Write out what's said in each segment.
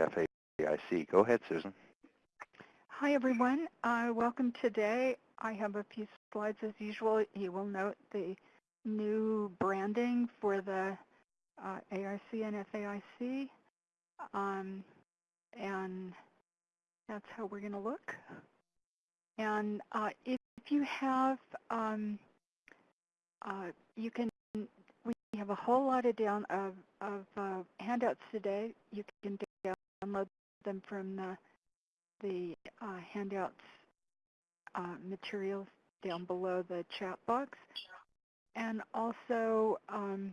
FAIC. Go ahead, Susan. Hi, everyone. Uh, welcome today. I have a few slides as usual. You will note the new branding for the uh, and FAIC. Um, and that's how we're going to look. And uh, if you have, um, uh, you can, we have a whole lot of down of, of uh, handouts today. You can download them from the, the uh, handouts uh, materials down below the chat box. And also, um,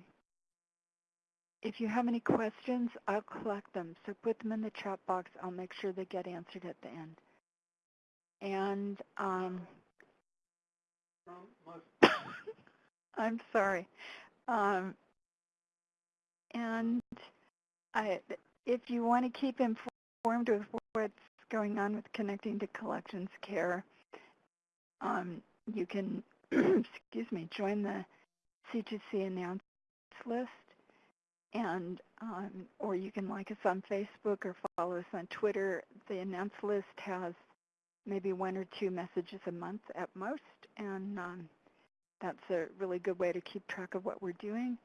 if you have any questions, I'll collect them. So put them in the chat box. I'll make sure they get answered at the end. And um, I'm sorry. Um, and I, if you want to keep informed with what's going on with connecting to collections care, um, you can, excuse me, join the C2C announce list and um, or you can like us on Facebook or follow us on Twitter. The announce list has maybe one or two messages a month at most, and um, that's a really good way to keep track of what we're doing.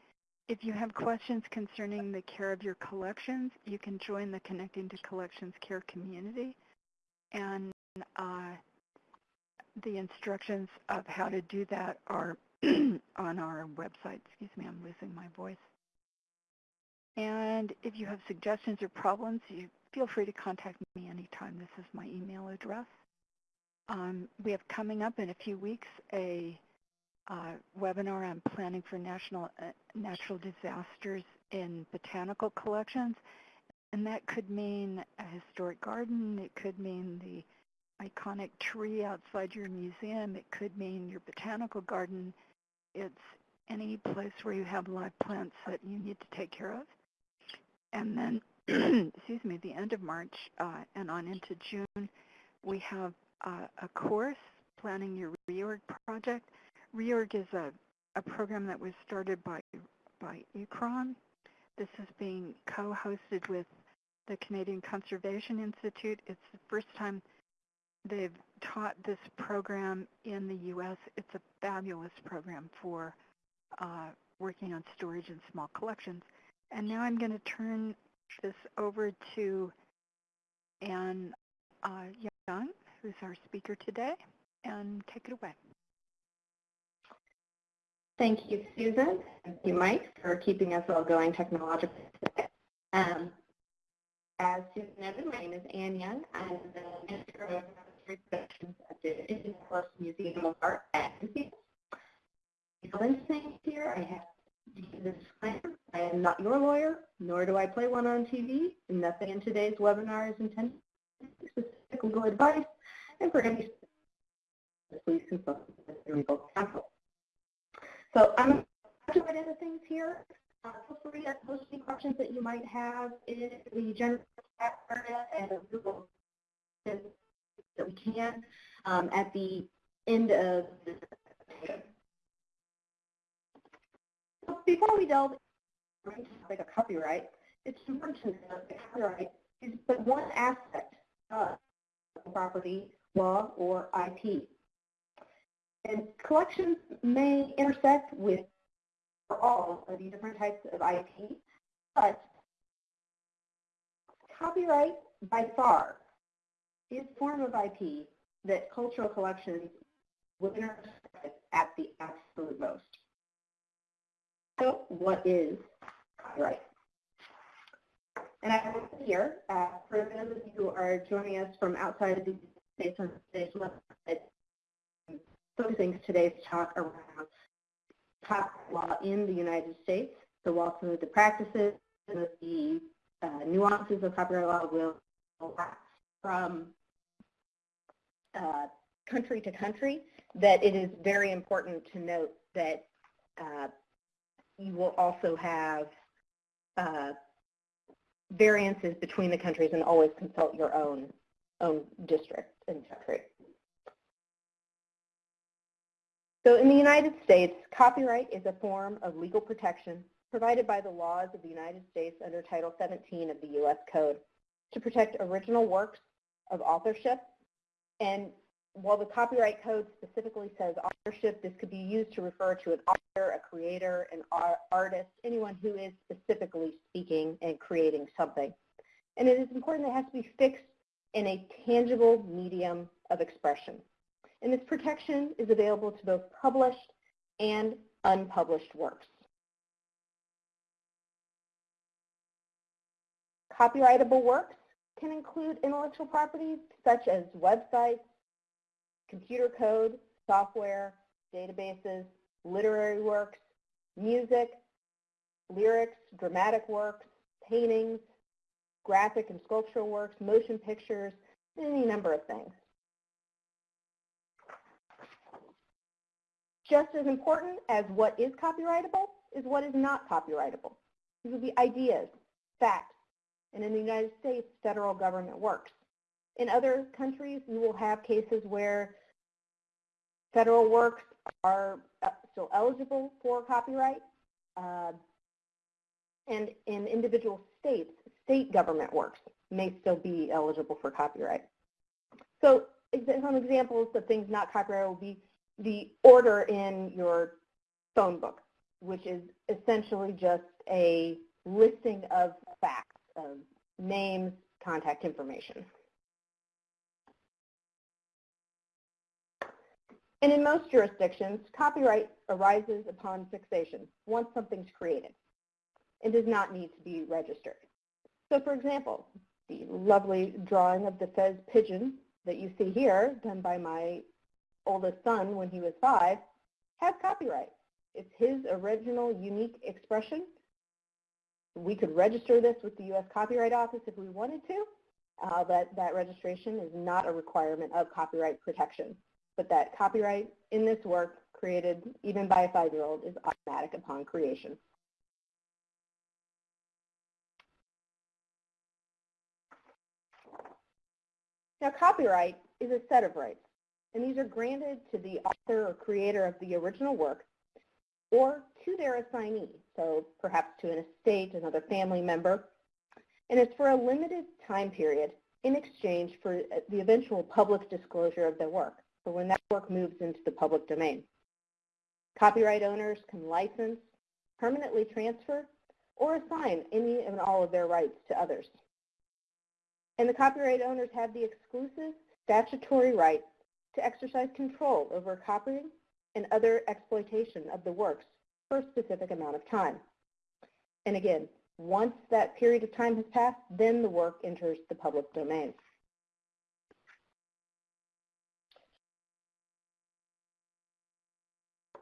If you have questions concerning the care of your collections, you can join the Connecting to Collections Care community, and uh, the instructions of how to do that are on our website. Excuse me, I'm losing my voice. And if you have suggestions or problems, you feel free to contact me anytime. This is my email address. Um, we have coming up in a few weeks a uh, webinar on planning for national uh, natural disasters in botanical collections. And that could mean a historic garden. It could mean the iconic tree outside your museum. It could mean your botanical garden. It's any place where you have live plants that you need to take care of. And then, excuse me, the end of March uh, and on into June, we have uh, a course, Planning Your Reorg Project. Reorg is a, a program that was started by, by ICCROM. This is being co-hosted with the Canadian Conservation Institute. It's the first time they've taught this program in the U.S. It's a fabulous program for uh, working on storage and small collections. And now I'm going to turn this over to Anne uh, Young, who's our speaker today, and take it away. Thank you, Susan. Thank you, Mike, for keeping us all going technologically. Um, as Susan noted, my name is Anne Young. I'm the Minister of Productions at the Indianapolis Museum of Art at you're listening here, I have disclaimer, I am not your lawyer, nor do I play one on TV, nothing in today's webinar is intended to specific legal advice, and for any please consult with your legal counsel. So I'm going into things here. Uh, feel free to post any questions that you might have in the general chat area and Google that we can um, at the end of the before we delve into like a copyright, it's important to note that copyright is but one aspect of property law or IP. And collections may intersect with all of the different types of IP, but copyright by far is form of IP that cultural collections will intersect at the absolute most. So what is copyright? And I have here, uh, for those of you who are joining us from outside of the States today's website, focusing today's talk around copyright law in the United States. So of the practices the uh, nuances of copyright law will from uh, country to country, that it is very important to note that uh, you will also have uh, variances between the countries and always consult your own, own district and country. So in the United States, copyright is a form of legal protection provided by the laws of the United States under Title 17 of the U.S. Code. to protect original works of authorship. And while the copyright code specifically says authorship, this could be used to refer to an author, a creator, an artist, anyone who is specifically speaking and creating something. And it is important that it has to be fixed in a tangible medium of expression. And this protection is available to both published and unpublished works. Copyrightable works can include intellectual property such as websites, computer code, software, databases, literary works, music, lyrics, dramatic works, paintings, graphic and sculptural works, motion pictures, any number of things. Just as important as what is copyrightable is what is not copyrightable. These would be ideas, facts, and in the United States, federal government works. In other countries, you will have cases where federal works are uh, still eligible for copyright, uh, and in individual states, state government works may still be eligible for copyright. So some examples of things not copyrighted will be the order in your phone book, which is essentially just a listing of facts, of names, contact information. And in most jurisdictions, copyright arises upon fixation once something's created and does not need to be registered. So for example, the lovely drawing of the Fez pigeon that you see here, done by my oldest son when he was five, has copyright. It's his original unique expression. We could register this with the U.S. Copyright Office if we wanted to, uh, but that registration is not a requirement of copyright protection. But that copyright in this work created even by a five-year-old is automatic upon creation. Now copyright is a set of rights and these are granted to the author or creator of the original work or to their assignee, so perhaps to an estate, another family member, and it's for a limited time period in exchange for uh, the eventual public disclosure of their work, so when that work moves into the public domain. Copyright owners can license, permanently transfer, or assign any and all of their rights to others. And the copyright owners have the exclusive statutory right to exercise control over copying and other exploitation of the works for a specific amount of time. And again, once that period of time has passed, then the work enters the public domain.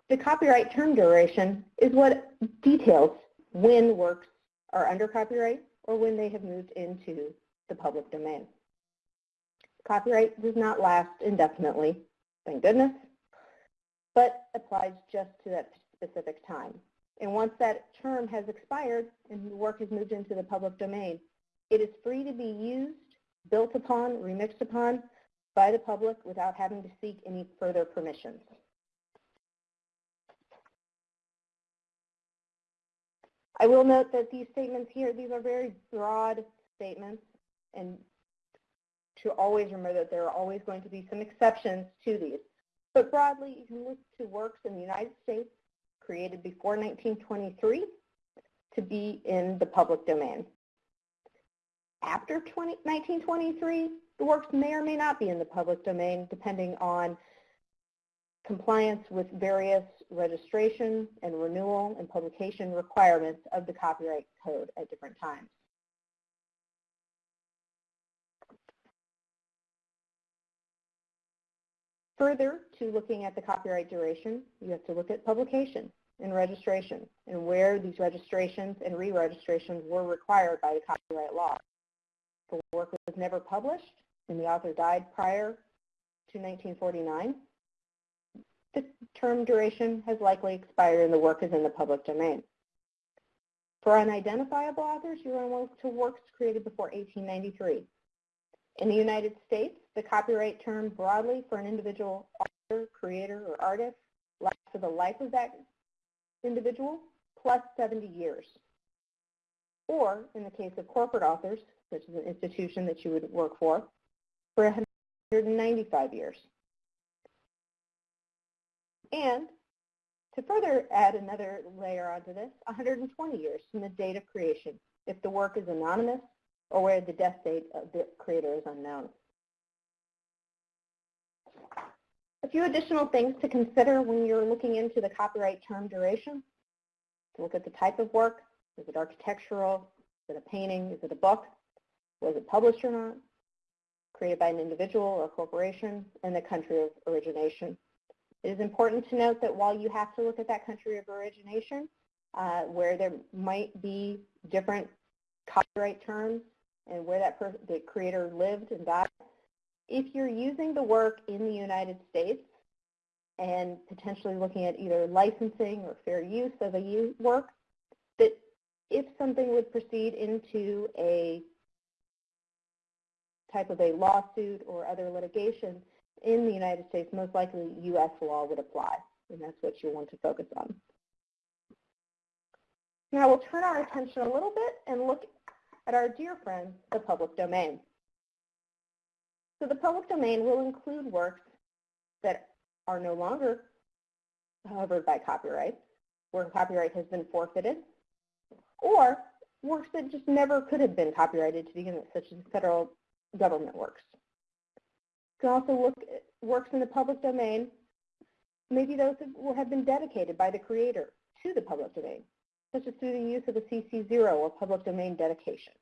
The copyright term duration is what details when works are under copyright or when they have moved into the public domain. Copyright does not last indefinitely, thank goodness, but applies just to that specific time. And once that term has expired and the work has moved into the public domain, it is free to be used, built upon, remixed upon by the public without having to seek any further permissions. I will note that these statements here, these are very broad statements and to always remember that there are always going to be some exceptions to these. But broadly, you can look to works in the United States created before 1923 to be in the public domain. After 20, 1923, the works may or may not be in the public domain depending on compliance with various registration and renewal and publication requirements of the copyright code at different times. Further to looking at the copyright duration, you have to look at publication and registration and where these registrations and re-registrations were required by the copyright law. If the work was never published and the author died prior to 1949, the term duration has likely expired and the work is in the public domain. For unidentifiable authors, you run to works created before 1893. In the United States, the copyright term broadly for an individual author, creator, or artist lasts for the life of that individual plus 70 years. or in the case of corporate authors, such as an institution that you would work for, for 195 years. And to further add another layer onto this, 120 years from the date of creation, if the work is anonymous or where the death date of the creator is unknown. A few additional things to consider when you're looking into the copyright term duration. To look at the type of work. Is it architectural? Is it a painting? Is it a book? Was it published or not? Created by an individual or corporation? And the country of origination. It is important to note that while you have to look at that country of origination, uh, where there might be different copyright terms and where that the creator lived and died, if you're using the work in the United States and potentially looking at either licensing or fair use of a work, that if something would proceed into a type of a lawsuit or other litigation, in the United States, most likely U.S. law would apply, and that's what you want to focus on. Now we'll turn our attention a little bit and look at our dear friend, the public domain. So the public domain will include works that are no longer covered by copyright, where copyright has been forfeited, or works that just never could have been copyrighted to begin with, such as federal government works. You can also look at works in the public domain. Maybe those that have been dedicated by the creator to the public domain, such as through the use of a CC0 or public domain dedication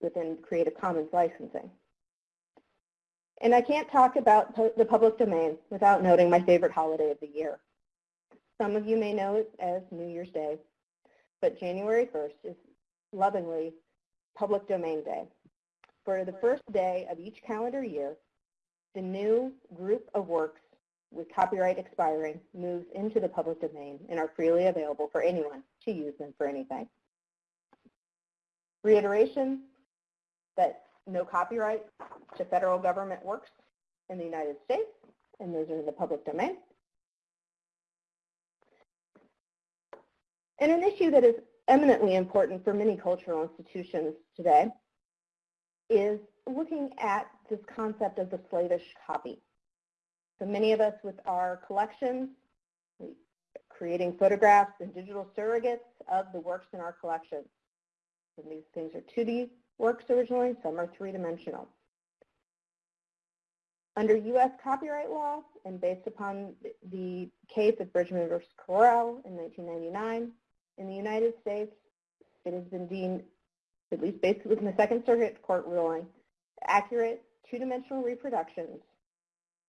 within Creative Commons licensing. And I can't talk about the public domain without noting my favorite holiday of the year. Some of you may know it as New Year's Day, but January 1st is lovingly Public Domain Day. For the first day of each calendar year, the new group of works with copyright expiring moves into the public domain and are freely available for anyone to use them for anything. Reiteration that no copyright to federal government works in the United States, and those are in the public domain. And an issue that is eminently important for many cultural institutions today is looking at this concept of the slavish copy. So many of us with our collections, creating photographs and digital surrogates of the works in our collection. And these things are 2D works originally, some are three-dimensional. Under U.S. copyright law, and based upon the case of Bridgeman v. Corel in 1999, in the United States, it has been deemed, at least based in the Second Circuit court ruling, accurate two-dimensional reproductions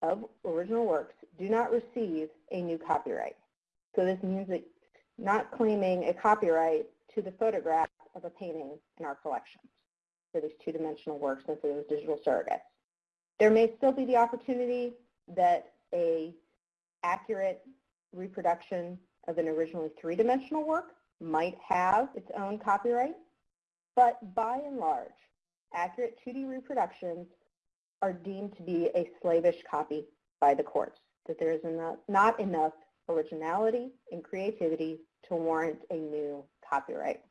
of original works do not receive a new copyright. So this means that not claiming a copyright to the photograph of a painting in our collections for these two-dimensional works and for those digital surrogates. There may still be the opportunity that a accurate reproduction of an originally three-dimensional work might have its own copyright, but by and large, accurate 2D reproductions are deemed to be a slavish copy by the courts, that there is enough, not enough originality and creativity to warrant a new copyright.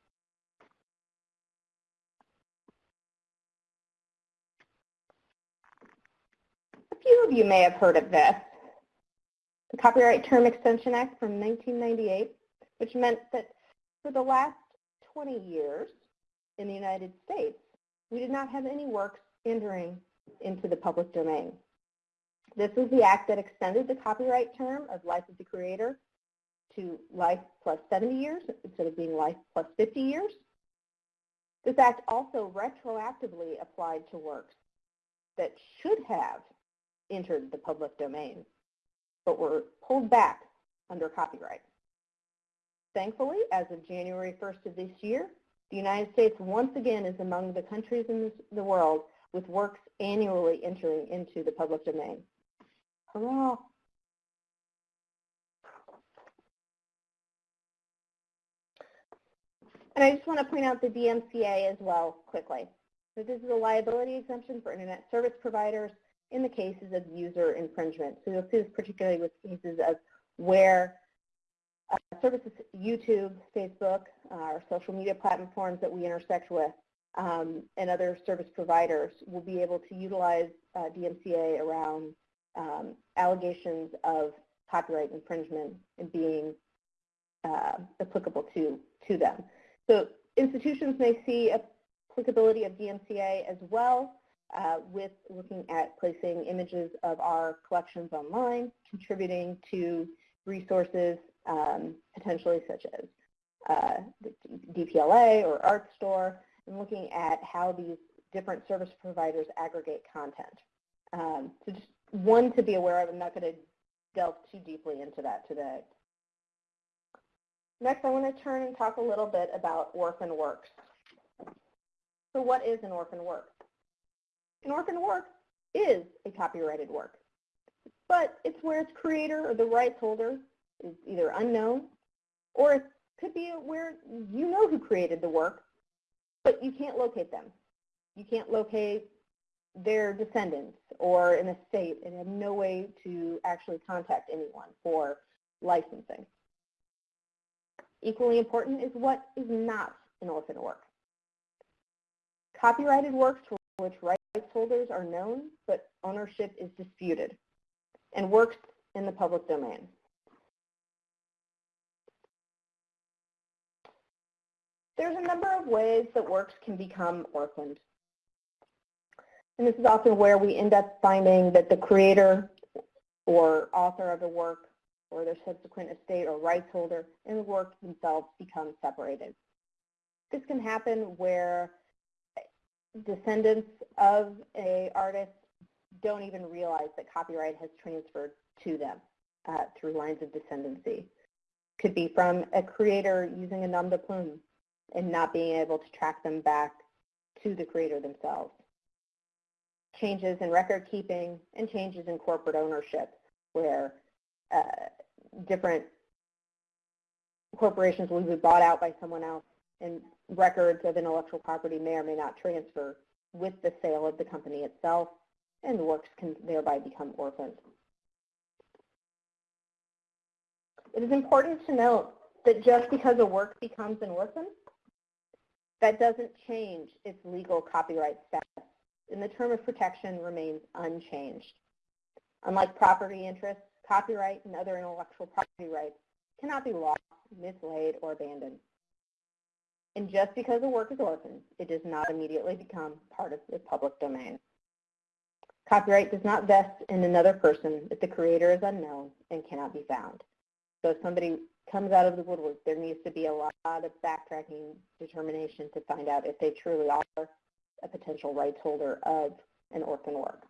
A few of you may have heard of this. The Copyright Term Extension Act from 1998, which meant that for the last 20 years in the United States, we did not have any works entering into the public domain. This was the act that extended the copyright term of life of the creator to life plus 70 years instead of being life plus 50 years. This act also retroactively applied to works that should have entered the public domain, but were pulled back under copyright. Thankfully, as of January 1st of this year, the United States once again is among the countries in the world with works annually entering into the public domain. And I just want to point out the DMCA as well quickly. So this is a liability exemption for Internet service providers in the cases of user infringement. So you'll see this particularly with cases of where uh, services, YouTube, Facebook, uh, our social media platforms that we intersect with, um, and other service providers will be able to utilize uh, DMCA around um, allegations of copyright infringement and being uh, applicable to, to them. So institutions may see applicability of DMCA as well uh, with looking at placing images of our collections online, contributing to resources um, potentially such as uh, DPLA or Artstor, and looking at how these different service providers aggregate content. Um, so just one to be aware of. I'm not going to delve too deeply into that today. Next, I want to turn and talk a little bit about orphan works. So what is an orphan work? An orphan work is a copyrighted work, but it's where its creator or the rights holder is either unknown or it could be where you know who created the work, but you can't locate them. You can't locate their descendants or an estate and have no way to actually contact anyone for licensing. Equally important is what is not an orphan work. Copyrighted works for which rights holders are known, but ownership is disputed, and works in the public domain. There's a number of ways that works can become orphaned. And this is often where we end up finding that the creator or author of the work or their subsequent estate or rights holder and the work themselves become separated. This can happen where descendants of a artist don't even realize that copyright has transferred to them uh, through lines of descendancy. Could be from a creator using a nom de plume and not being able to track them back to the creator themselves. Changes in record keeping and changes in corporate ownership where uh, different corporations will be bought out by someone else and records of intellectual property may or may not transfer with the sale of the company itself and works can thereby become orphaned. It is important to note that just because a work becomes an orphan, that doesn't change its legal copyright status, and the term of protection remains unchanged. Unlike property interests, copyright and other intellectual property rights cannot be lost, mislaid, or abandoned. And just because a work is orphaned, it does not immediately become part of the public domain. Copyright does not vest in another person if the creator is unknown and cannot be found. So if somebody comes out of the woodwork, there needs to be a lot of backtracking determination to find out if they truly are a potential rights holder of an orphan work.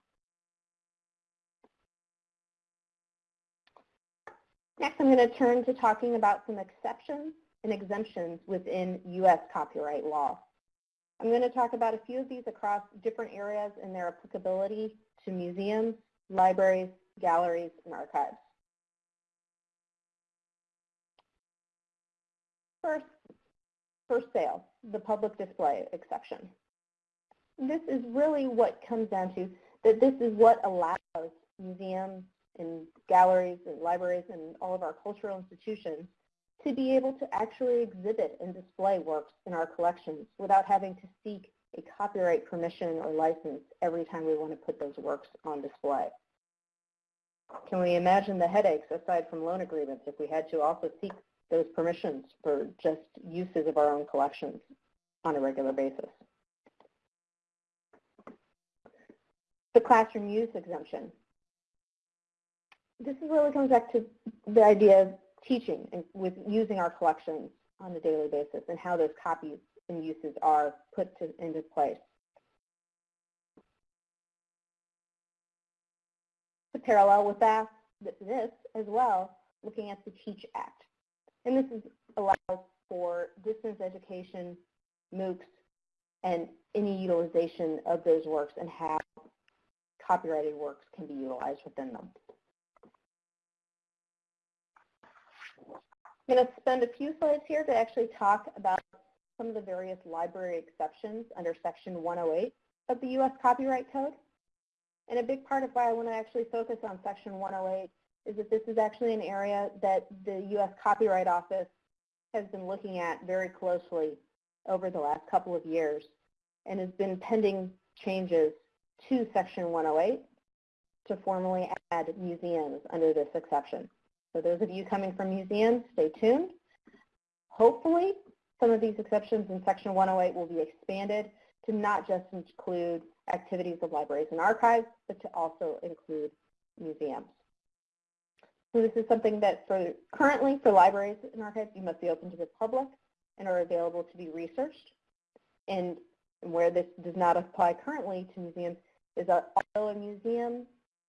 Next, I'm going to turn to talking about some exceptions and exemptions within U.S. copyright law. I'm going to talk about a few of these across different areas and their applicability to museums, libraries, galleries, and archives. First, for sale, the public display exception. This is really what comes down to that this is what allows museums and galleries and libraries and all of our cultural institutions to be able to actually exhibit and display works in our collections without having to seek a copyright permission or license every time we want to put those works on display. Can we imagine the headaches aside from loan agreements if we had to also seek those permissions for just uses of our own collections on a regular basis? The classroom use exemption. This is really comes back to the idea of teaching and with using our collections on a daily basis and how those copies and uses are put to, into place. To parallel with that, this as well, looking at the TEACH Act. And this is, allows for distance education, MOOCs, and any utilization of those works and how copyrighted works can be utilized within them. I'm going to spend a few slides here to actually talk about some of the various library exceptions under Section 108 of the U.S. Copyright Code. And a big part of why I want to actually focus on Section 108 is that this is actually an area that the U.S. Copyright Office has been looking at very closely over the last couple of years and has been pending changes to Section 108 to formally add museums under this exception. So those of you coming from museums, stay tuned. Hopefully, some of these exceptions in Section 108 will be expanded to not just include activities of libraries and archives, but to also include museums. So this is something that for currently for libraries and archives, you must be open to the public and are available to be researched. And where this does not apply currently to museums is that although a museum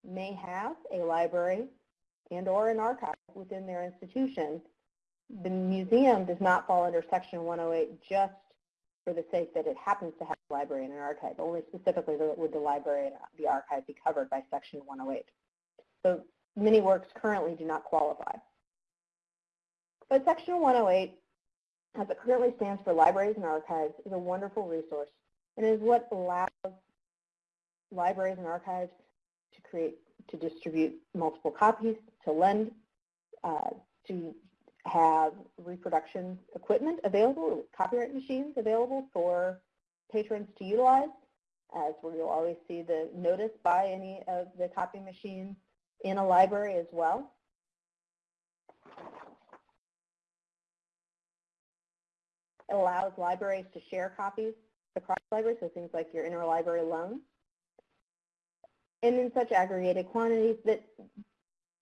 may have a library and or an archive within their institution, the museum does not fall under Section 108 just for the sake that it happens to have a library and an archive. Only specifically would the library and the archive be covered by Section 108. So many works currently do not qualify. But Section 108, as it currently stands for libraries and archives, is a wonderful resource and is what allows libraries and archives to create, to distribute multiple copies, to lend, uh, to have reproduction equipment available, copyright machines available for patrons to utilize, as where you'll always see the notice by any of the copy machines in a library as well. It allows libraries to share copies across libraries, so things like your interlibrary loan, and in such aggregated quantities that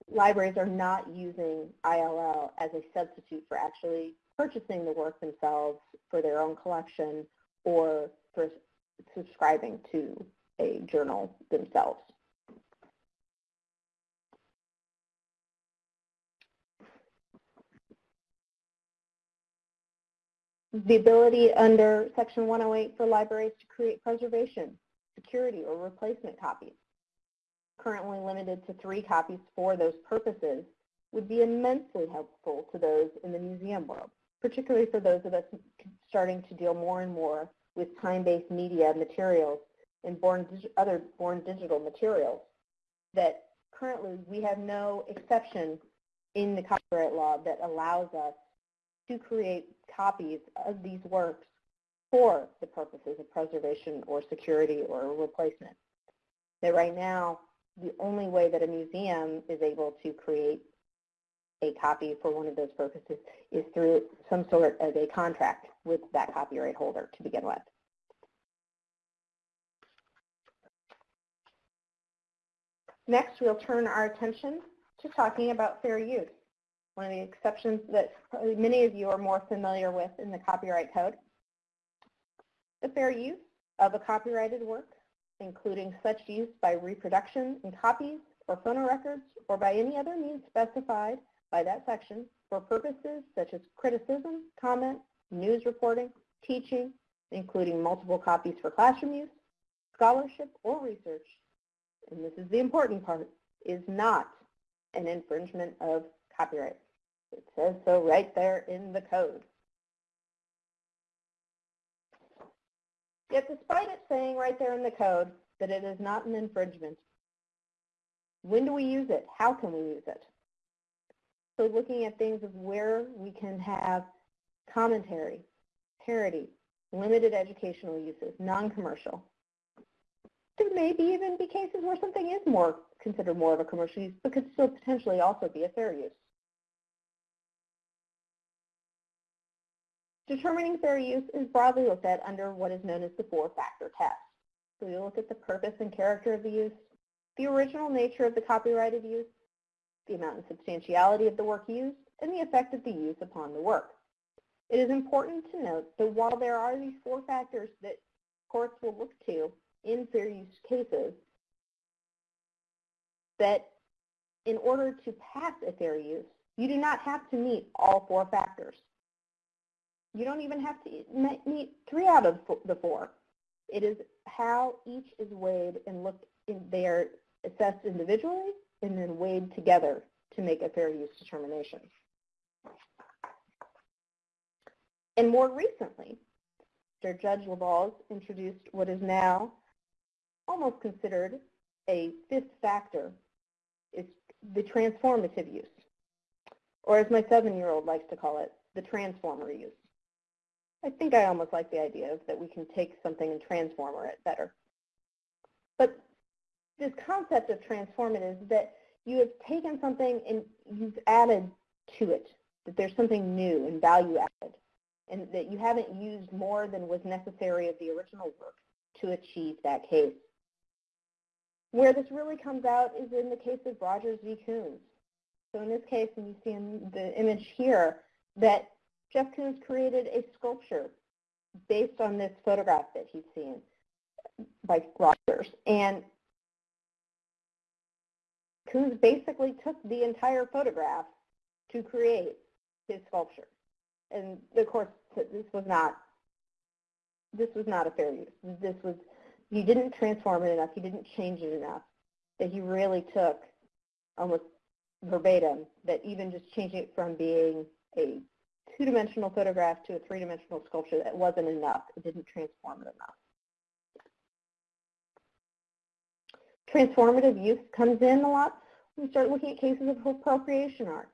libraries are not using ILL as a substitute for actually purchasing the work themselves for their own collection or for subscribing to a journal themselves. The ability under Section 108 for libraries to create preservation, security, or replacement copies. Currently limited to three copies for those purposes, would be immensely helpful to those in the museum world, particularly for those of us starting to deal more and more with time-based media materials and born other born digital materials that currently we have no exception in the copyright law that allows us to create copies of these works for the purposes of preservation or security or replacement. That right now the only way that a museum is able to create a copy for one of those purposes is through some sort of a contract with that copyright holder to begin with. Next, we'll turn our attention to talking about fair use, one of the exceptions that many of you are more familiar with in the Copyright Code. The fair use of a copyrighted work including such use by reproduction in copies or phonorecords or by any other means specified by that section for purposes such as criticism, comment, news reporting, teaching, including multiple copies for classroom use, scholarship, or research, and this is the important part, is not an infringement of copyright. It says so right there in the code. Yet despite it saying right there in the code that it is not an infringement, when do we use it? How can we use it? So looking at things of where we can have commentary, parody, limited educational uses, non-commercial. There may be even be cases where something is more considered more of a commercial use, but could still potentially also be a fair use. Determining fair use is broadly looked at under what is known as the four-factor test. So we look at the purpose and character of the use, the original nature of the copyrighted use, the amount and substantiality of the work used, and the effect of the use upon the work. It is important to note that while there are these four factors that courts will look to in fair use cases, that in order to pass a fair use, you do not have to meet all four factors. You don't even have to meet three out of the four. It is how each is weighed and looked in, they are assessed individually and then weighed together to make a fair use determination. And more recently, Judge Leval introduced what is now almost considered a fifth factor. It's the transformative use, or as my seven-year-old likes to call it, the transformer use. I think I almost like the idea of that we can take something and transform it better. But this concept of transformative is that you have taken something and you've added to it, that there's something new and value added, and that you haven't used more than was necessary of the original work to achieve that case. Where this really comes out is in the case of Rogers v. Koons. So in this case, and you see in the image here, that Jeff Koons created a sculpture based on this photograph that he's seen by Rogers. And Koons basically took the entire photograph to create his sculpture. And of course, this was not this was not a fair use. This was he didn't transform it enough. He didn't change it enough. That he really took almost verbatim. That even just changing it from being a two-dimensional photograph to a three-dimensional sculpture, that wasn't enough. It didn't transform it enough. Transformative use comes in a lot we start looking at cases of appropriation art.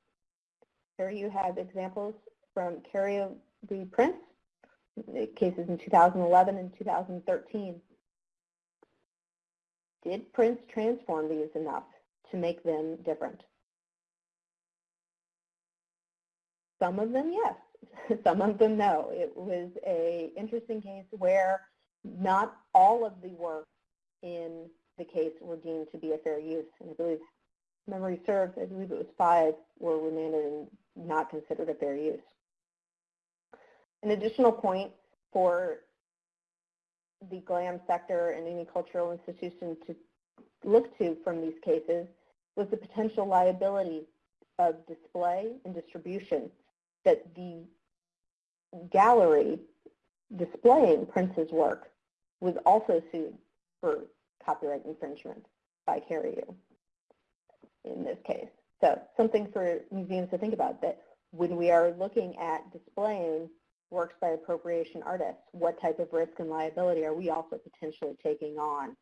Here you have examples from Cariou v. Prince, cases in 2011 and 2013. Did Prince transform these enough to make them different? Some of them, yes. Some of them, no. It was a interesting case where not all of the work in the case were deemed to be a fair use. And I believe, memory serves, I believe it was five were remanded and not considered a fair use. An additional point for the GLAM sector and any cultural institution to look to from these cases was the potential liability of display and distribution that the gallery displaying Prince's work was also sued for copyright infringement by Cariou in this case. So something for museums to think about that when we are looking at displaying works by appropriation artists, what type of risk and liability are we also potentially taking on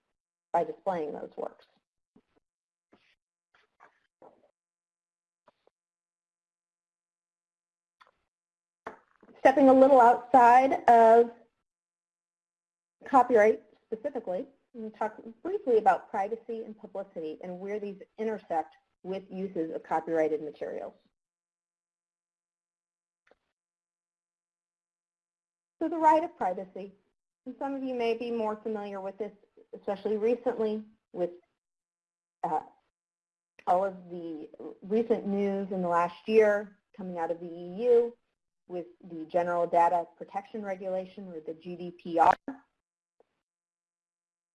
by displaying those works? Stepping a little outside of copyright specifically, we'll talk briefly about privacy and publicity and where these intersect with uses of copyrighted materials. So the right of privacy, and some of you may be more familiar with this, especially recently with uh, all of the recent news in the last year coming out of the EU with the General Data Protection Regulation or the GDPR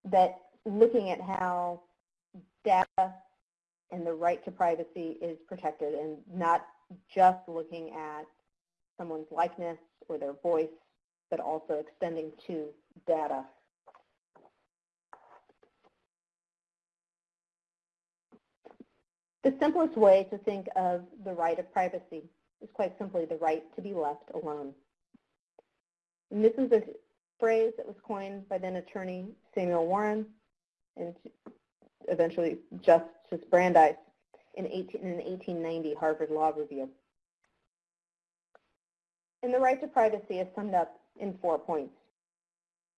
that looking at how data and the right to privacy is protected and not just looking at someone's likeness or their voice but also extending to data. The simplest way to think of the right of privacy is quite simply the right to be left alone. And this is a phrase that was coined by then attorney Samuel Warren and eventually Justice Brandeis in, 18, in an 1890 Harvard Law Review. And the right to privacy is summed up in four points.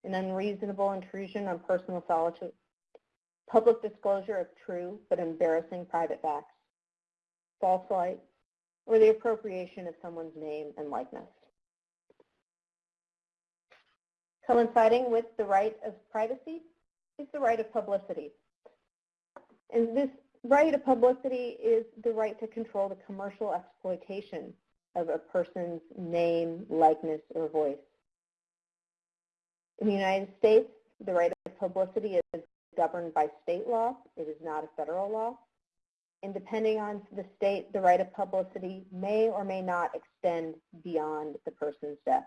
An unreasonable intrusion on personal solitude, public disclosure of true but embarrassing private facts, false light, or the appropriation of someone's name and likeness. Coinciding with the right of privacy is the right of publicity. And this right of publicity is the right to control the commercial exploitation of a person's name, likeness, or voice. In the United States, the right of publicity is governed by state law. It is not a federal law. And depending on the state, the right of publicity may or may not extend beyond the person's death.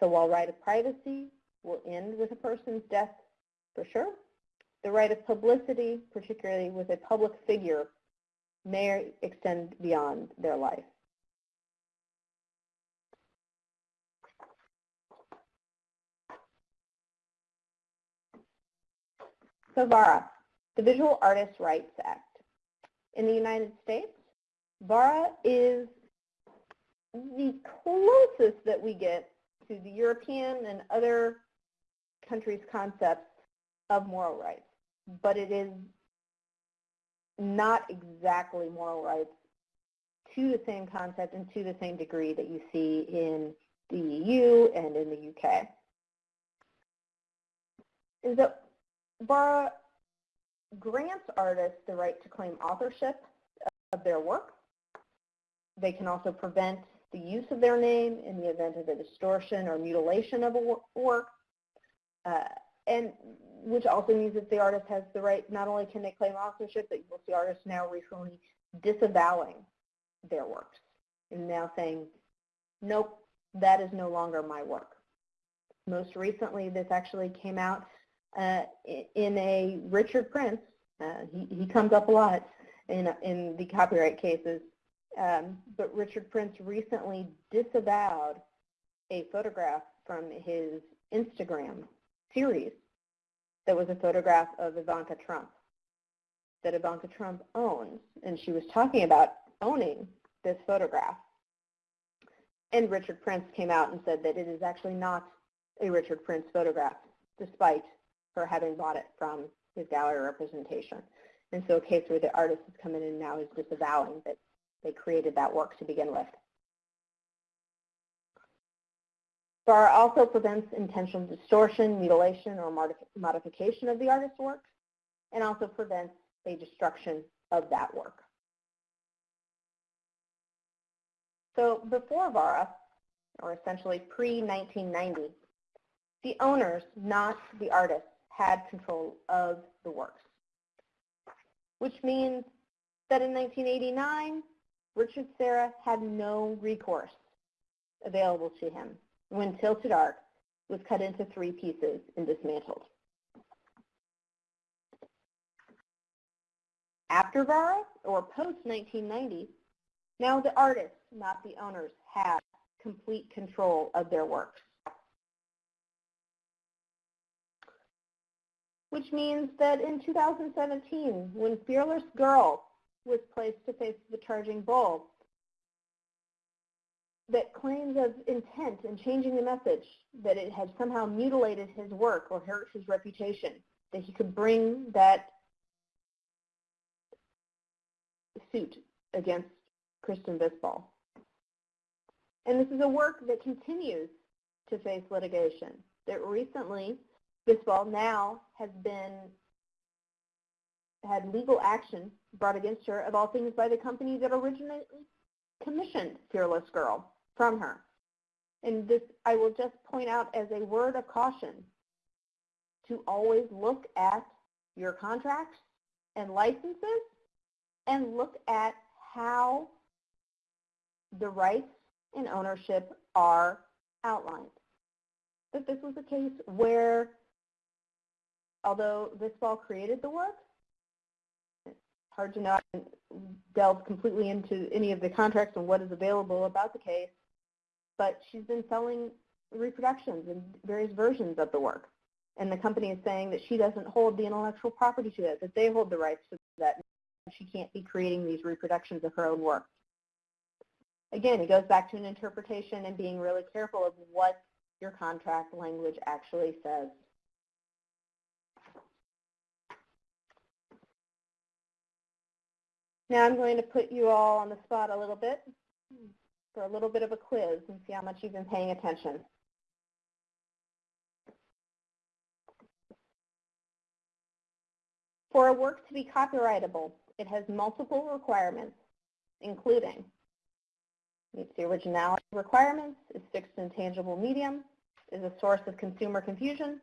So while right of privacy will end with a person's death for sure, the right of publicity, particularly with a public figure, may extend beyond their life. So VARA, the Visual Artists' Rights Act. In the United States, VARA is the closest that we get to the European and other countries' concepts of moral rights, but it is not exactly moral rights to the same concept and to the same degree that you see in the EU and in the UK. Is that VARA grants artists the right to claim authorship of their work. They can also prevent the use of their name in the event of a distortion or mutilation of a work, uh, and which also means that the artist has the right, not only can they claim authorship, but you'll see artists now recently disavowing their works and now saying, nope, that is no longer my work. Most recently, this actually came out uh, in a Richard Prince. Uh, he, he comes up a lot in, in the copyright cases. Um, but Richard Prince recently disavowed a photograph from his Instagram series that was a photograph of Ivanka Trump that Ivanka Trump owns. And she was talking about owning this photograph. And Richard Prince came out and said that it is actually not a Richard Prince photograph, despite for having bought it from his gallery representation. And so a case where the artist is coming in now is disavowing that they created that work to begin with. VARA also prevents intentional distortion, mutilation, or modification of the artist's work, and also prevents a destruction of that work. So before VARA, or essentially pre-1990, the owners, not the artists, had control of the works. Which means that in 1989, Richard Serra had no recourse available to him when Tilted Arc was cut into three pieces and dismantled. After VARA, or post-1990, now the artists, not the owners, have complete control of their works. Which means that in 2017, when Fearless Girl was placed to face the charging bull, that claims of intent in changing the message, that it had somehow mutilated his work or hurt his reputation, that he could bring that suit against Kristen Visbal. And this is a work that continues to face litigation. That recently Visbal now has been had legal action brought against her of all things by the company that originally commissioned Fearless Girl from her. And this I will just point out as a word of caution to always look at your contracts and licenses and look at how the rights and ownership are outlined. That this was a case where although Visbal created the work, it's hard to know. I can delve completely into any of the contracts and what is available about the case, but she's been selling reproductions and various versions of the work. And the company is saying that she doesn't hold the intellectual property to it, that they hold the rights to that. She can't be creating these reproductions of her own work. Again, it goes back to an interpretation and being really careful of what your contract language actually says. Now I'm going to put you all on the spot a little bit for a little bit of a quiz and see how much you've been paying attention. For a work to be copyrightable, it has multiple requirements, including meets the originality requirements, is fixed in tangible medium, is a source of consumer confusion,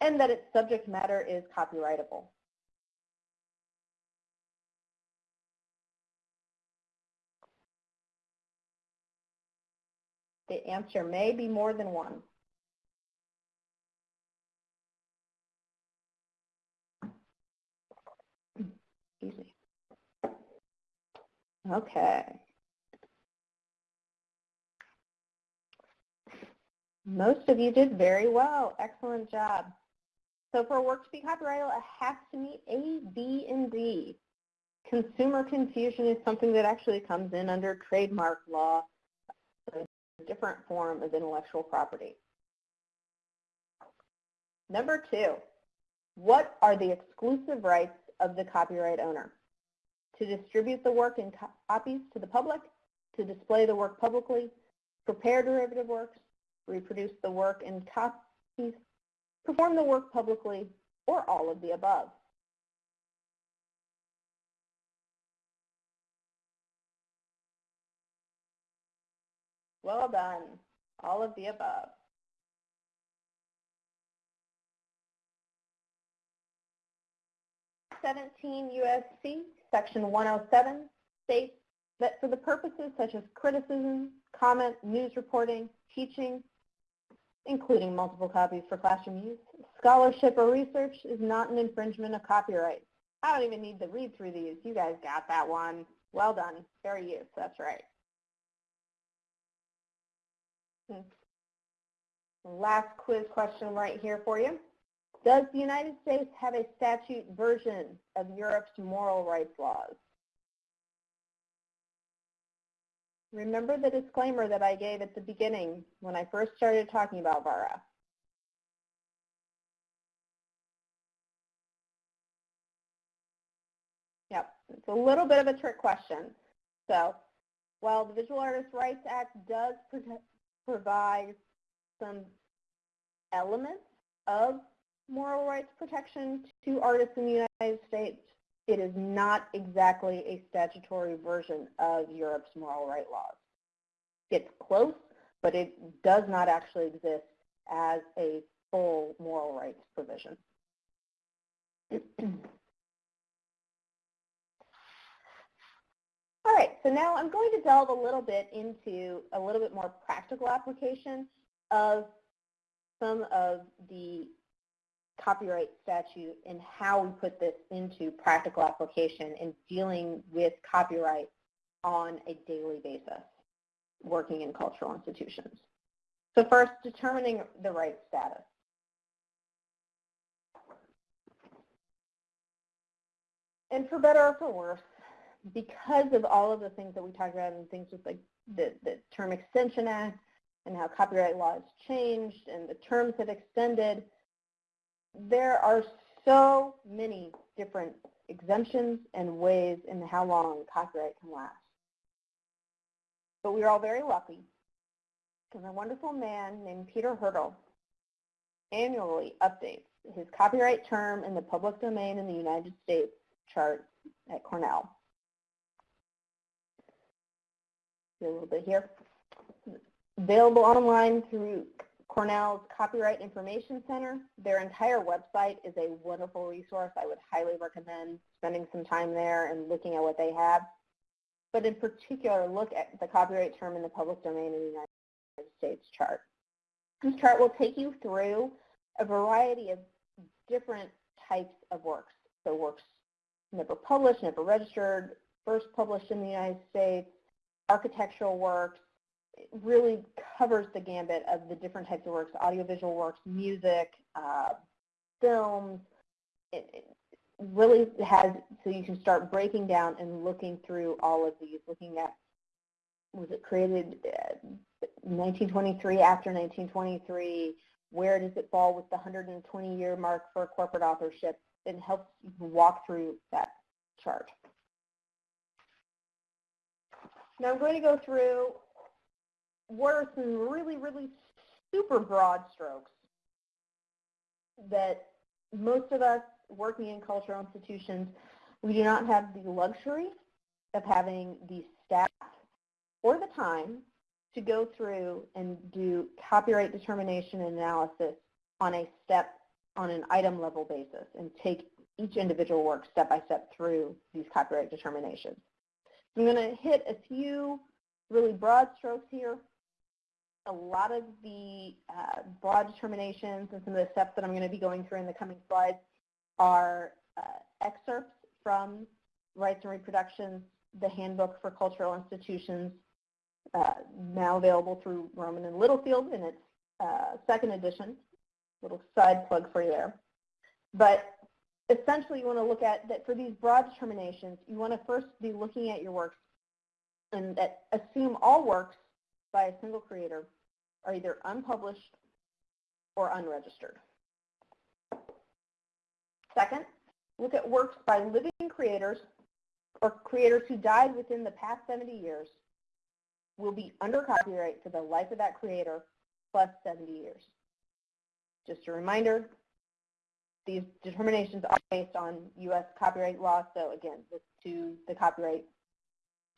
and that its subject matter is copyrightable. The answer may be more than one. Easy. Okay. Most of you did very well. Excellent job. So for a work to be copyrightable, it has to meet A, B, and D. consumer confusion is something that actually comes in under trademark law, different form of intellectual property. Number two, what are the exclusive rights of the copyright owner? To distribute the work in copies to the public, to display the work publicly, prepare derivative works, reproduce the work in copies, perform the work publicly, or all of the above. Well done. All of the above. Seventeen USC, Section 107, states that for the purposes such as criticism, comment, news reporting, teaching, including multiple copies for classroom use, scholarship or research is not an infringement of copyright. I don't even need to read through these. You guys got that one. Well done. Fair use. That's right. Last quiz question right here for you. Does the United States have a statute version of Europe's moral rights laws? Remember the disclaimer that I gave at the beginning when I first started talking about VARA. Yep, it's a little bit of a trick question. So while the Visual Artists' Rights Act does provide some elements of moral rights protection to artists in the United States, it is not exactly a statutory version of Europe's moral right laws. It's close, but it does not actually exist as a full moral rights provision. All right, so now I'm going to delve a little bit into a little bit more practical application of some of the copyright statute and how we put this into practical application in dealing with copyright on a daily basis, working in cultural institutions. So first, determining the right status. And for better or for worse, because of all of the things that we talked about and things with like the, the Term Extension Act and how copyright law has changed and the terms have extended, there are so many different exemptions and ways in how long copyright can last. But we are all very lucky because a wonderful man named Peter Hirtle annually updates his copyright term in the public domain in the United States chart at Cornell. See a little bit here. Available online through Cornell's Copyright Information Center. Their entire website is a wonderful resource. I would highly recommend spending some time there and looking at what they have. But in particular, look at the copyright term in the public domain in the United States chart. This chart will take you through a variety of different types of works. So works never published, never registered, first published in the United States, architectural works, really covers the gambit of the different types of works, audiovisual works, music, uh, films. It, it, really has, so you can start breaking down and looking through all of these, looking at, was it created uh, 1923, after 1923, where does it fall with the 120 year mark for corporate authorship, and helps you walk through that chart. Now I'm going to go through what are some really, really super broad strokes that most of us working in cultural institutions, we do not have the luxury of having the staff or the time to go through and do copyright determination and analysis on a step, on an item level basis and take each individual work step by step through these copyright determinations. I'm going to hit a few really broad strokes here a lot of the uh, broad determinations and some of the steps that I'm going to be going through in the coming slides are uh, excerpts from Rights and Reproductions, the Handbook for Cultural Institutions, uh, now available through Rowman and Littlefield in its uh, second edition. Little side plug for you there. But essentially you want to look at that for these broad determinations, you want to first be looking at your works and that assume all works by a single creator are either unpublished or unregistered. Second, look at works by living creators or creators who died within the past 70 years will be under copyright for the life of that creator plus 70 years. Just a reminder, these determinations are based on U.S. copyright law, so again, this to the copyright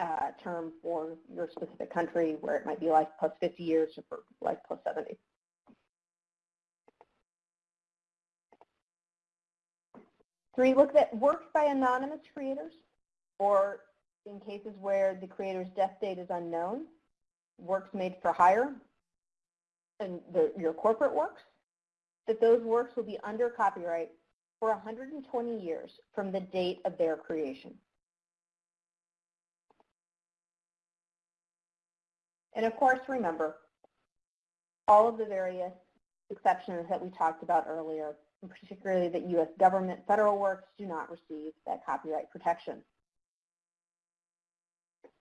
uh, term for your specific country where it might be life plus 50 years or life plus 70. Three, look at works by anonymous creators or in cases where the creator's death date is unknown, works made for hire, and the, your corporate works, that those works will be under copyright for 120 years from the date of their creation. And of course, remember, all of the various exceptions that we talked about earlier, and particularly that U.S. government federal works do not receive that copyright protection.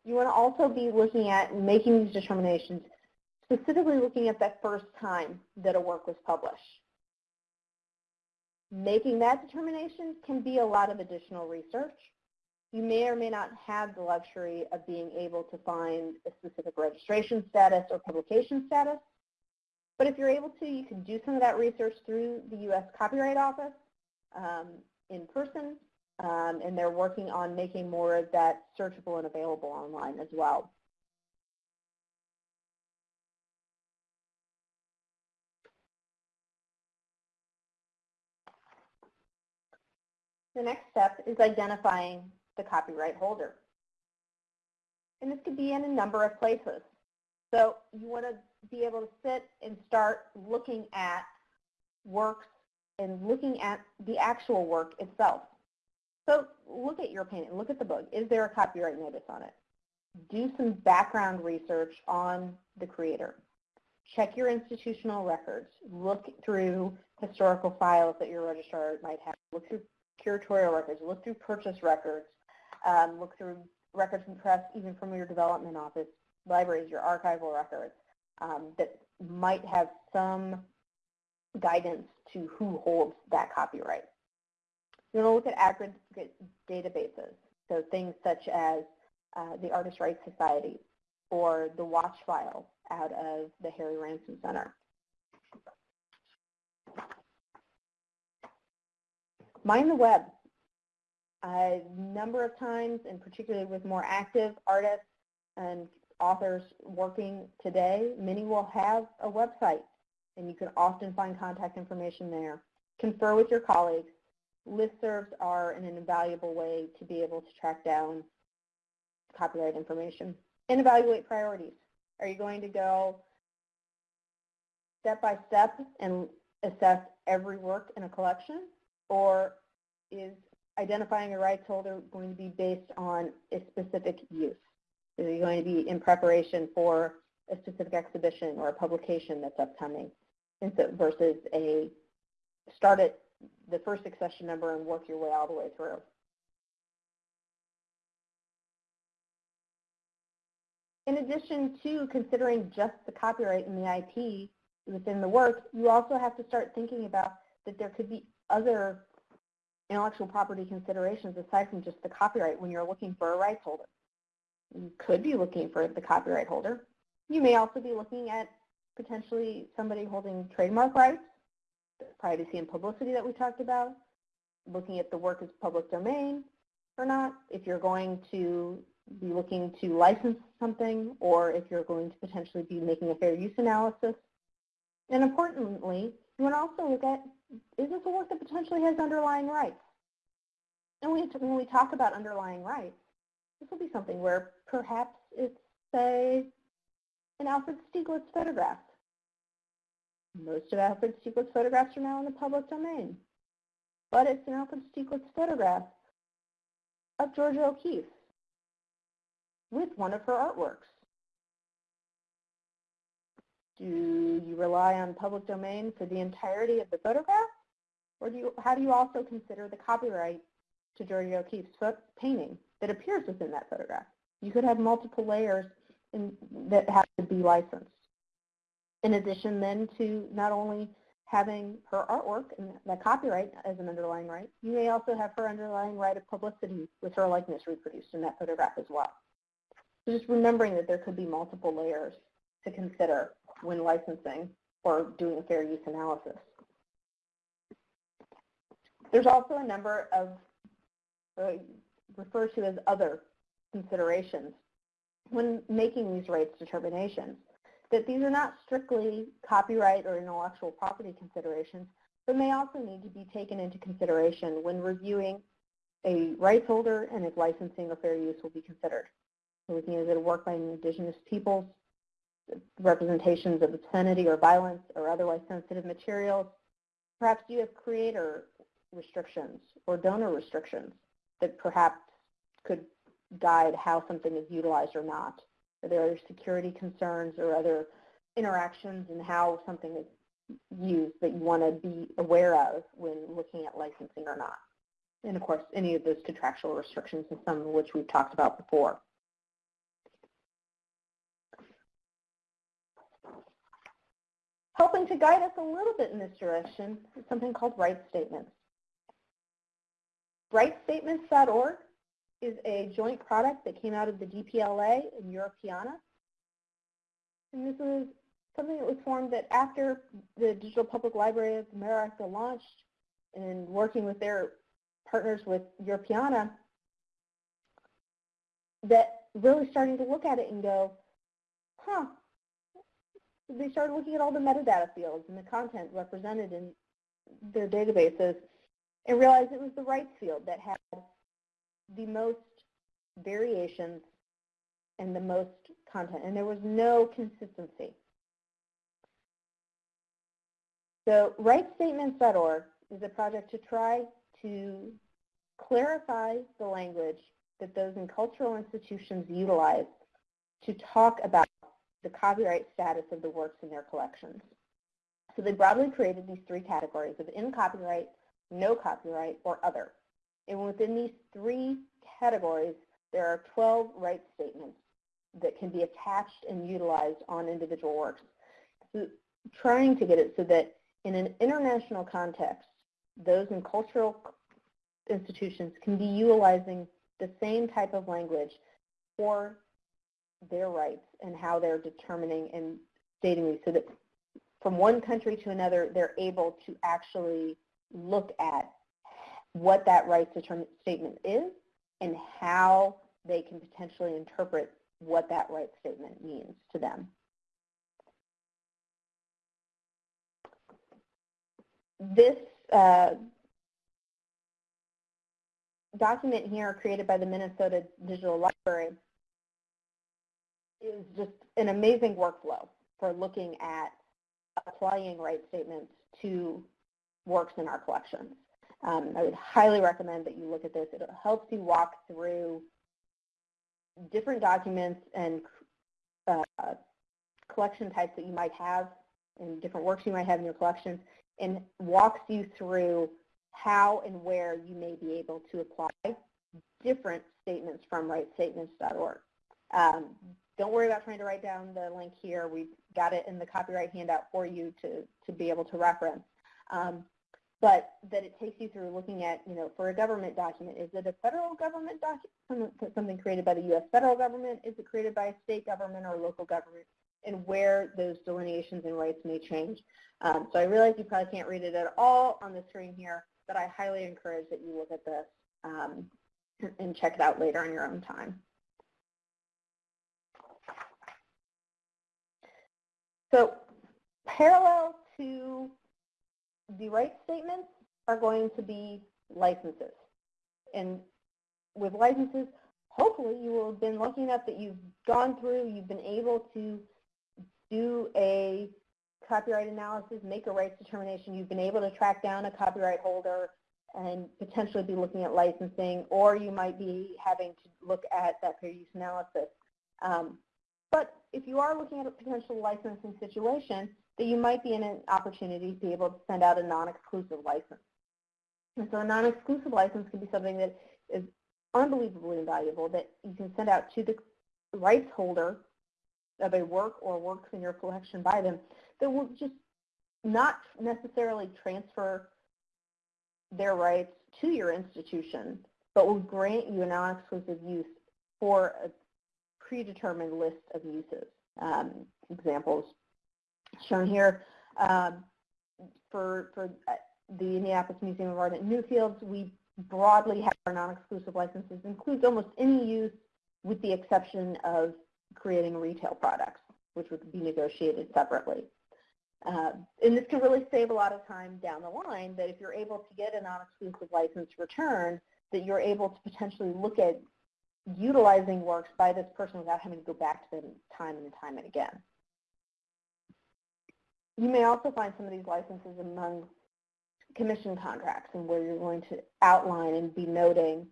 You want to also be looking at making these determinations, specifically looking at that first time that a work was published. Making that determination can be a lot of additional research. You may or may not have the luxury of being able to find a specific registration status or publication status. But if you're able to, you can do some of that research through the U.S. Copyright Office um, in person, um, and they're working on making more of that searchable and available online as well. The next step is identifying the copyright holder. And this could be in a number of places. So you want to be able to sit and start looking at works and looking at the actual work itself. So look at your painting, look at the book. Is there a copyright notice on it? Do some background research on the creator. Check your institutional records. Look through historical files that your registrar might have. Look through curatorial records. Look through purchase records. Um, look through records and press even from your development office, libraries, your archival records um, that might have some guidance to who holds that copyright. You want to look at aggregate databases, so things such as uh, the Artist Rights Society or the Watch File out of the Harry Ransom Center. Mine the web. A number of times, and particularly with more active artists and authors working today, many will have a website, and you can often find contact information there. Confer with your colleagues. Listservs are an invaluable way to be able to track down copyright information. And evaluate priorities. Are you going to go step by step and assess every work in a collection? Or is identifying a rights holder going to be based on a specific use? Is it going to be in preparation for a specific exhibition or a publication that's upcoming versus a start at the first accession number and work your way all the way through? In addition to considering just the copyright and the IP within the work, you also have to start thinking about that there could be other intellectual property considerations aside from just the copyright when you're looking for a rights holder. You could be looking for the copyright holder. You may also be looking at potentially somebody holding trademark rights, privacy and publicity that we talked about, looking at the work as public domain or not, if you're going to be looking to license something or if you're going to potentially be making a fair use analysis. And importantly, you want to also look at, is this a work that potentially has underlying rights? And we, when we talk about underlying rights, this will be something where perhaps it's, say, an Alfred Stieglitz photograph. Most of Alfred Stieglitz photographs are now in the public domain. But it's an Alfred Stieglitz photograph of Georgia O'Keeffe with one of her artworks. Do you rely on public domain for the entirety of the photograph? Or do you, how do you also consider the copyright to Georgia O'Keeffe's painting that appears within that photograph? You could have multiple layers in, that have to be licensed. In addition then to not only having her artwork and the copyright as an underlying right, you may also have her underlying right of publicity with her likeness reproduced in that photograph as well. So just remembering that there could be multiple layers to consider when licensing or doing fair use analysis. There's also a number of uh, referred to as other considerations when making these rights determinations, that these are not strictly copyright or intellectual property considerations, but may also need to be taken into consideration when reviewing a rights holder and if licensing or fair use will be considered. So looking at a work by indigenous peoples, representations of obscenity or violence or otherwise sensitive materials. Perhaps you have creator restrictions or donor restrictions that perhaps could guide how something is utilized or not. Are there security concerns or other interactions and how something is used that you want to be aware of when looking at licensing or not? And of course, any of those contractual restrictions and some of which we've talked about before. Helping to guide us a little bit in this direction is something called rights statements. Rightstatements.org is a joint product that came out of the DPLA and Europeana. And this is something that was formed that after the Digital Public Library of America launched and working with their partners with Europeana, that really starting to look at it and go, huh, they started looking at all the metadata fields and the content represented in their databases and realized it was the rights field that had the most variations and the most content, and there was no consistency. So rightstatements.org is a project to try to clarify the language that those in cultural institutions utilize to talk about the copyright status of the works in their collections. So they broadly created these three categories of in copyright, no copyright, or other. And within these three categories, there are 12 rights statements that can be attached and utilized on individual works. So trying to get it so that in an international context, those in cultural institutions can be utilizing the same type of language for their rights and how they're determining and stating these so that from one country to another, they're able to actually look at what that rights statement is and how they can potentially interpret what that rights statement means to them. This uh, document here created by the Minnesota Digital Library is just an amazing workflow for looking at applying rights statements to works in our collections. Um, I would highly recommend that you look at this. It helps you walk through different documents and uh, collection types that you might have and different works you might have in your collections and walks you through how and where you may be able to apply different statements from rightstatements.org. Um, don't worry about trying to write down the link here. We've got it in the copyright handout for you to, to be able to reference. Um, but that it takes you through looking at, you know, for a government document, is it a federal government document, something created by the U.S. federal government? Is it created by a state government or local government? And where those delineations and rights may change. Um, so I realize you probably can't read it at all on the screen here, but I highly encourage that you look at this um, and check it out later on your own time. So parallel to the rights statements are going to be licenses. And with licenses, hopefully you will have been lucky enough that you've gone through, you've been able to do a copyright analysis, make a rights determination, you've been able to track down a copyright holder and potentially be looking at licensing, or you might be having to look at that fair use analysis. Um, but if you are looking at a potential licensing situation, that you might be in an opportunity to be able to send out a non-exclusive license. And so a non-exclusive license can be something that is unbelievably invaluable that you can send out to the rights holder of a work or works in your collection by them that will just not necessarily transfer their rights to your institution, but will grant you a non-exclusive use for a predetermined list of uses. Um, examples shown here. Um, for, for uh, the Indianapolis Museum of Art at Newfields, we broadly have our non-exclusive licenses includes almost any use with the exception of creating retail products, which would be negotiated separately. Uh, and this can really save a lot of time down the line that if you're able to get a non-exclusive license return, that you're able to potentially look at utilizing works by this person without having to go back to them time and time and again. You may also find some of these licenses among commission contracts and where you're going to outline and be noting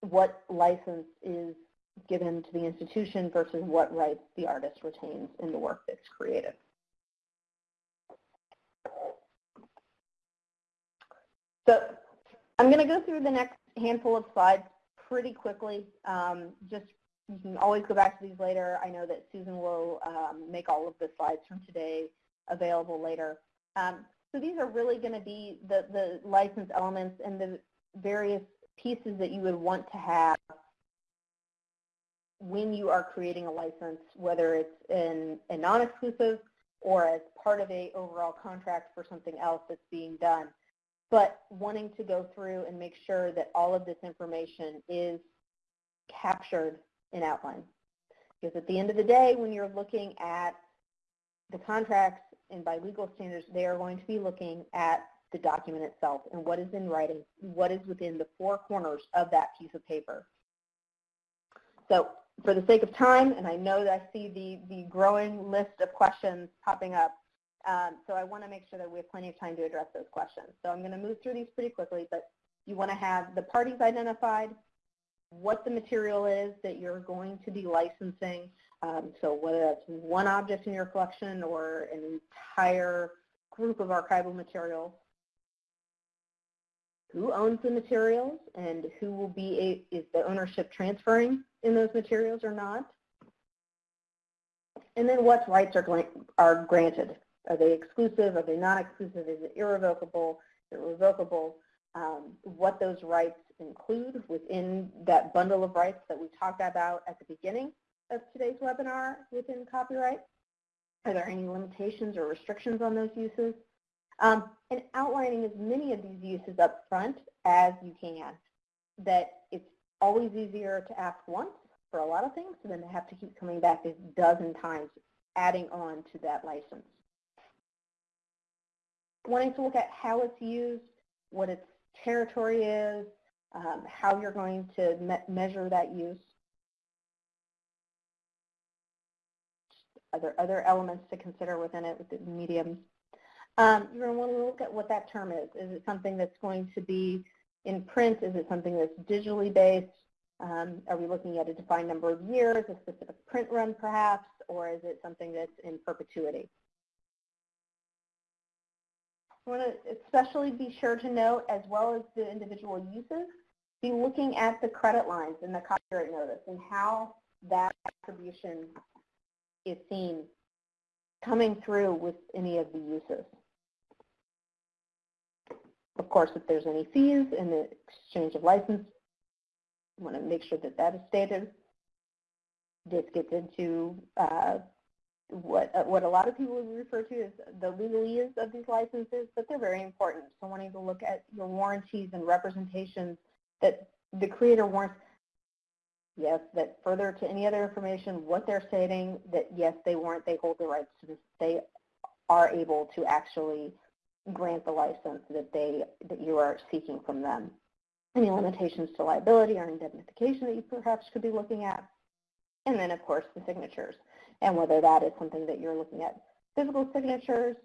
what license is given to the institution versus what rights the artist retains in the work that's created. So I'm going to go through the next handful of slides pretty quickly. Um, just you can always go back to these later. I know that Susan will um, make all of the slides from today available later. Um, so these are really going to be the, the license elements and the various pieces that you would want to have when you are creating a license, whether it's in a non-exclusive or as part of a overall contract for something else that's being done. But wanting to go through and make sure that all of this information is captured in outline. Because at the end of the day, when you're looking at the contracts and by legal standards, they are going to be looking at the document itself and what is in writing, what is within the four corners of that piece of paper. So for the sake of time, and I know that I see the, the growing list of questions popping up, um, so I want to make sure that we have plenty of time to address those questions. So I'm going to move through these pretty quickly, but you want to have the parties identified, what the material is that you're going to be licensing, um, so whether that's one object in your collection or an entire group of archival materials, who owns the materials and who will be, a, is the ownership transferring in those materials or not? And then what rights are, are granted? Are they exclusive? Are they non-exclusive? Is it irrevocable? Is it revocable? Um, what those rights include within that bundle of rights that we talked about at the beginning of today's webinar within copyright? Are there any limitations or restrictions on those uses? Um, and outlining as many of these uses up front as you can. That it's always easier to ask once for a lot of things than to have to keep coming back a dozen times adding on to that license. Wanting to look at how it's used, what its territory is, um, how you're going to me measure that use. Other, other elements to consider within it with the medium. Um, you're going to want to look at what that term is. Is it something that's going to be in print? Is it something that's digitally based? Um, are we looking at a defined number of years, a specific print run perhaps, or is it something that's in perpetuity? Want to especially be sure to note, as well as the individual uses, be looking at the credit lines in the copyright notice and how that attribution is seen coming through with any of the uses. Of course, if there's any fees in the exchange of license, you want to make sure that that is stated. This gets into uh, what uh, what a lot of people would refer to as the legalese of these licenses, but they're very important. So wanting to look at your warranties and representations that the creator wants, yes, that further to any other information, what they're stating, that yes, they warrant, they hold the rights to this, they are able to actually grant the license that they that you are seeking from them. Any limitations to liability or indemnification that you perhaps could be looking at. And then, of course, the signatures and whether that is something that you're looking at physical signatures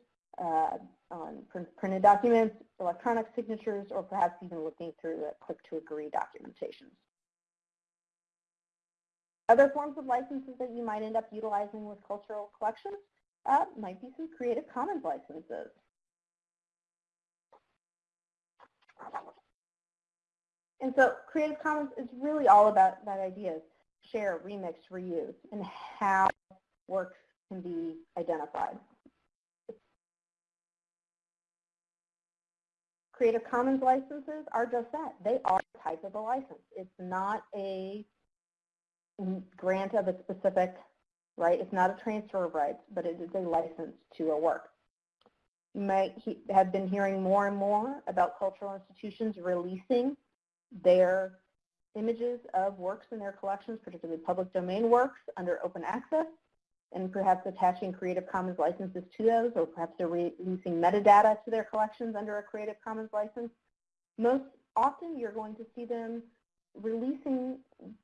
uh, on printed documents, electronic signatures, or perhaps even looking through a click-to-agree documentation. Other forms of licenses that you might end up utilizing with cultural collections uh, might be some Creative Commons licenses. And so Creative Commons is really all about that ideas, share, remix, reuse, and how works can be identified. Creative Commons licenses are just that. They are a type of a license. It's not a grant of a specific, right? It's not a transfer of rights, but it is a license to a work. You might have been hearing more and more about cultural institutions releasing their images of works in their collections, particularly public domain works under open access, and perhaps attaching Creative Commons licenses to those, or perhaps they're releasing metadata to their collections under a Creative Commons license. Most often you're going to see them releasing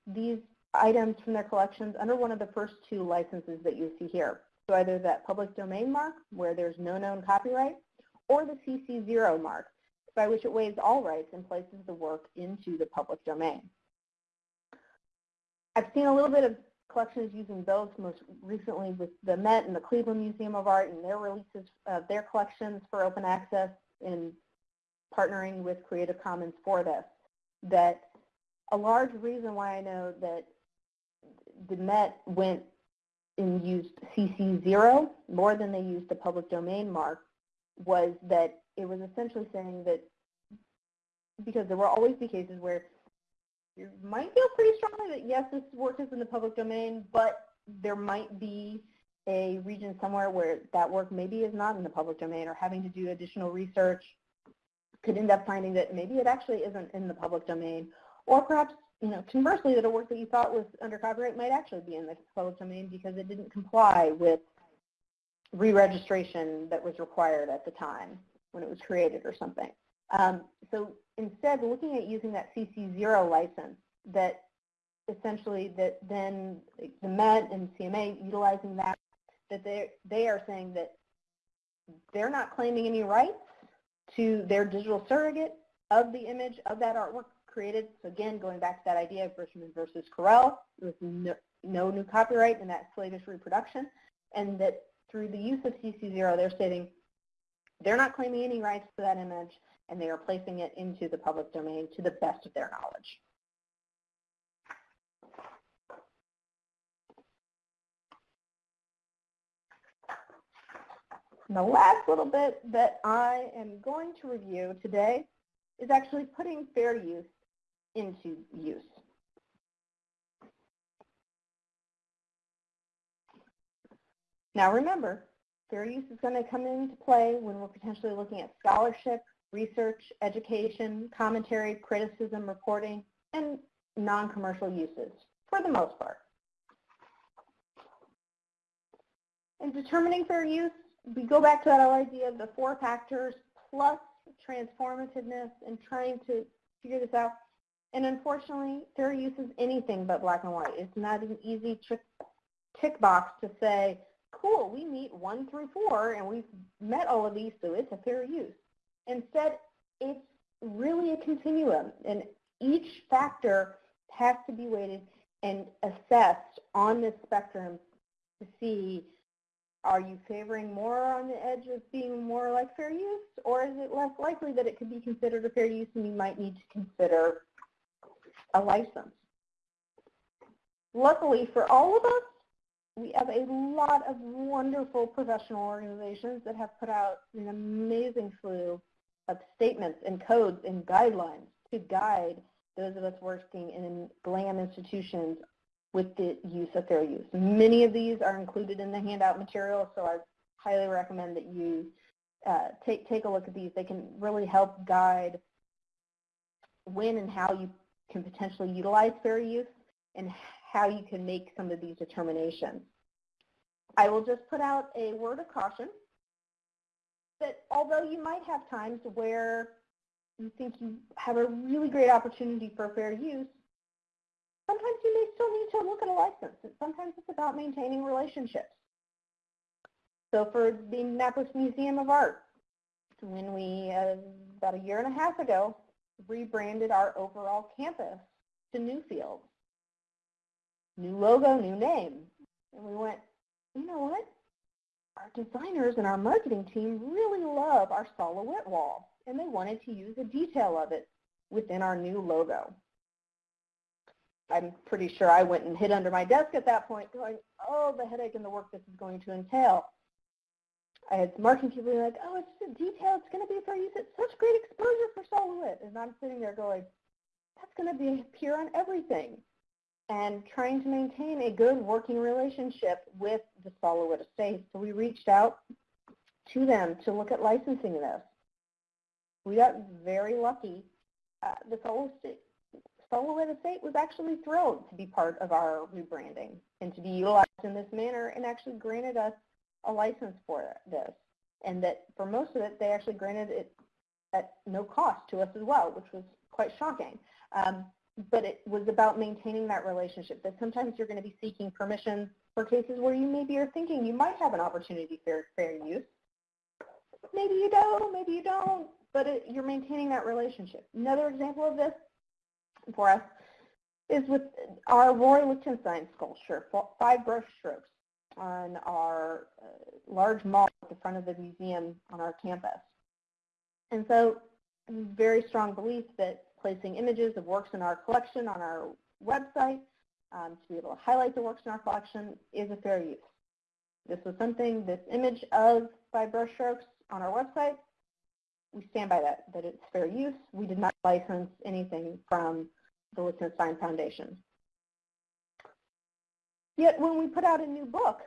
these items from their collections under one of the first two licenses that you see here. So either that public domain mark, where there's no known copyright, or the CC0 mark, by which it waives all rights and places the work into the public domain. I've seen a little bit of collections using those most recently with the Met and the Cleveland Museum of Art and their releases of their collections for open access in partnering with Creative Commons for this. That a large reason why I know that the Met went and used CC0 more than they used the public domain mark was that it was essentially saying that because there will always be cases where you might feel pretty strongly that yes, this work is in the public domain, but there might be a region somewhere where that work maybe is not in the public domain or having to do additional research could end up finding that maybe it actually isn't in the public domain. Or perhaps you know conversely that a work that you thought was under copyright might actually be in the public domain because it didn't comply with re-registration that was required at the time when it was created or something. Um, so instead, looking at using that CC0 license that essentially that then the Met and CMA utilizing that, that they they are saying that they're not claiming any rights to their digital surrogate of the image of that artwork created. So again, going back to that idea of Bridgeman versus Corel, with no, no new copyright in that slavish reproduction, and that through the use of CC0, they're stating they're not claiming any rights to that image, and they are placing it into the public domain to the best of their knowledge. And the last little bit that I am going to review today is actually putting fair use into use. Now remember, fair use is going to come into play when we're potentially looking at scholarship, research, education, commentary, criticism, reporting, and non-commercial uses, for the most part. In determining fair use, we go back to that idea of the four factors plus transformativeness and trying to figure this out. And unfortunately, fair use is anything but black and white. It's not an easy tick box to say, cool, we meet one through four and we've met all of these, so it's a fair use. Instead, it's really a continuum, and each factor has to be weighted and assessed on this spectrum to see are you favoring more on the edge of being more like fair use, or is it less likely that it could be considered a fair use and you might need to consider a license? Luckily for all of us, we have a lot of wonderful professional organizations that have put out an amazing slew of statements and codes and guidelines to guide those of us working in GLAM institutions with the use of fair use. Many of these are included in the handout material, so I highly recommend that you uh, take, take a look at these. They can really help guide when and how you can potentially utilize fair use and how you can make some of these determinations. I will just put out a word of caution that although you might have times where you think you have a really great opportunity for fair use, sometimes you may still need to look at a license. And Sometimes it's about maintaining relationships. So for the Indianapolis Museum of Art, when we, uh, about a year and a half ago, rebranded our overall campus to Newfield. New logo, new name. And we went, you know what? our designers and our marketing team really love our Sol LeWitt wall, and they wanted to use a detail of it within our new logo. I'm pretty sure I went and hid under my desk at that point going, oh, the headache and the work this is going to entail. I had marketing people being like, oh, it's just a detail. It's going to be fair use. It's such great exposure for Sol LeWitt. And I'm sitting there going, that's going to be appear on everything. And trying to maintain a good working relationship with the Sol LeWitt estate. So we reached out to them to look at licensing this. We got very lucky. Uh, the Sol LeWitt estate was actually thrilled to be part of our rebranding and to be utilized in this manner and actually granted us a license for this. And that for most of it, they actually granted it at no cost to us as well, which was quite shocking. Um, but it was about maintaining that relationship, that sometimes you're going to be seeking permissions for cases where you maybe are thinking you might have an opportunity for fair use. Maybe you don't, maybe you don't, but it, you're maintaining that relationship. Another example of this for us is with our Roy Lichtenstein sculpture, five brush strokes on our uh, large mall at the front of the museum on our campus. And so very strong belief that placing images of works in our collection on our website um, to be able to highlight the works in our collection is a fair use. This was something, this image of five brushstrokes on our website, we stand by that, that it's fair use. We did not license anything from the Lichtenstein Foundation. Yet when we put out a new book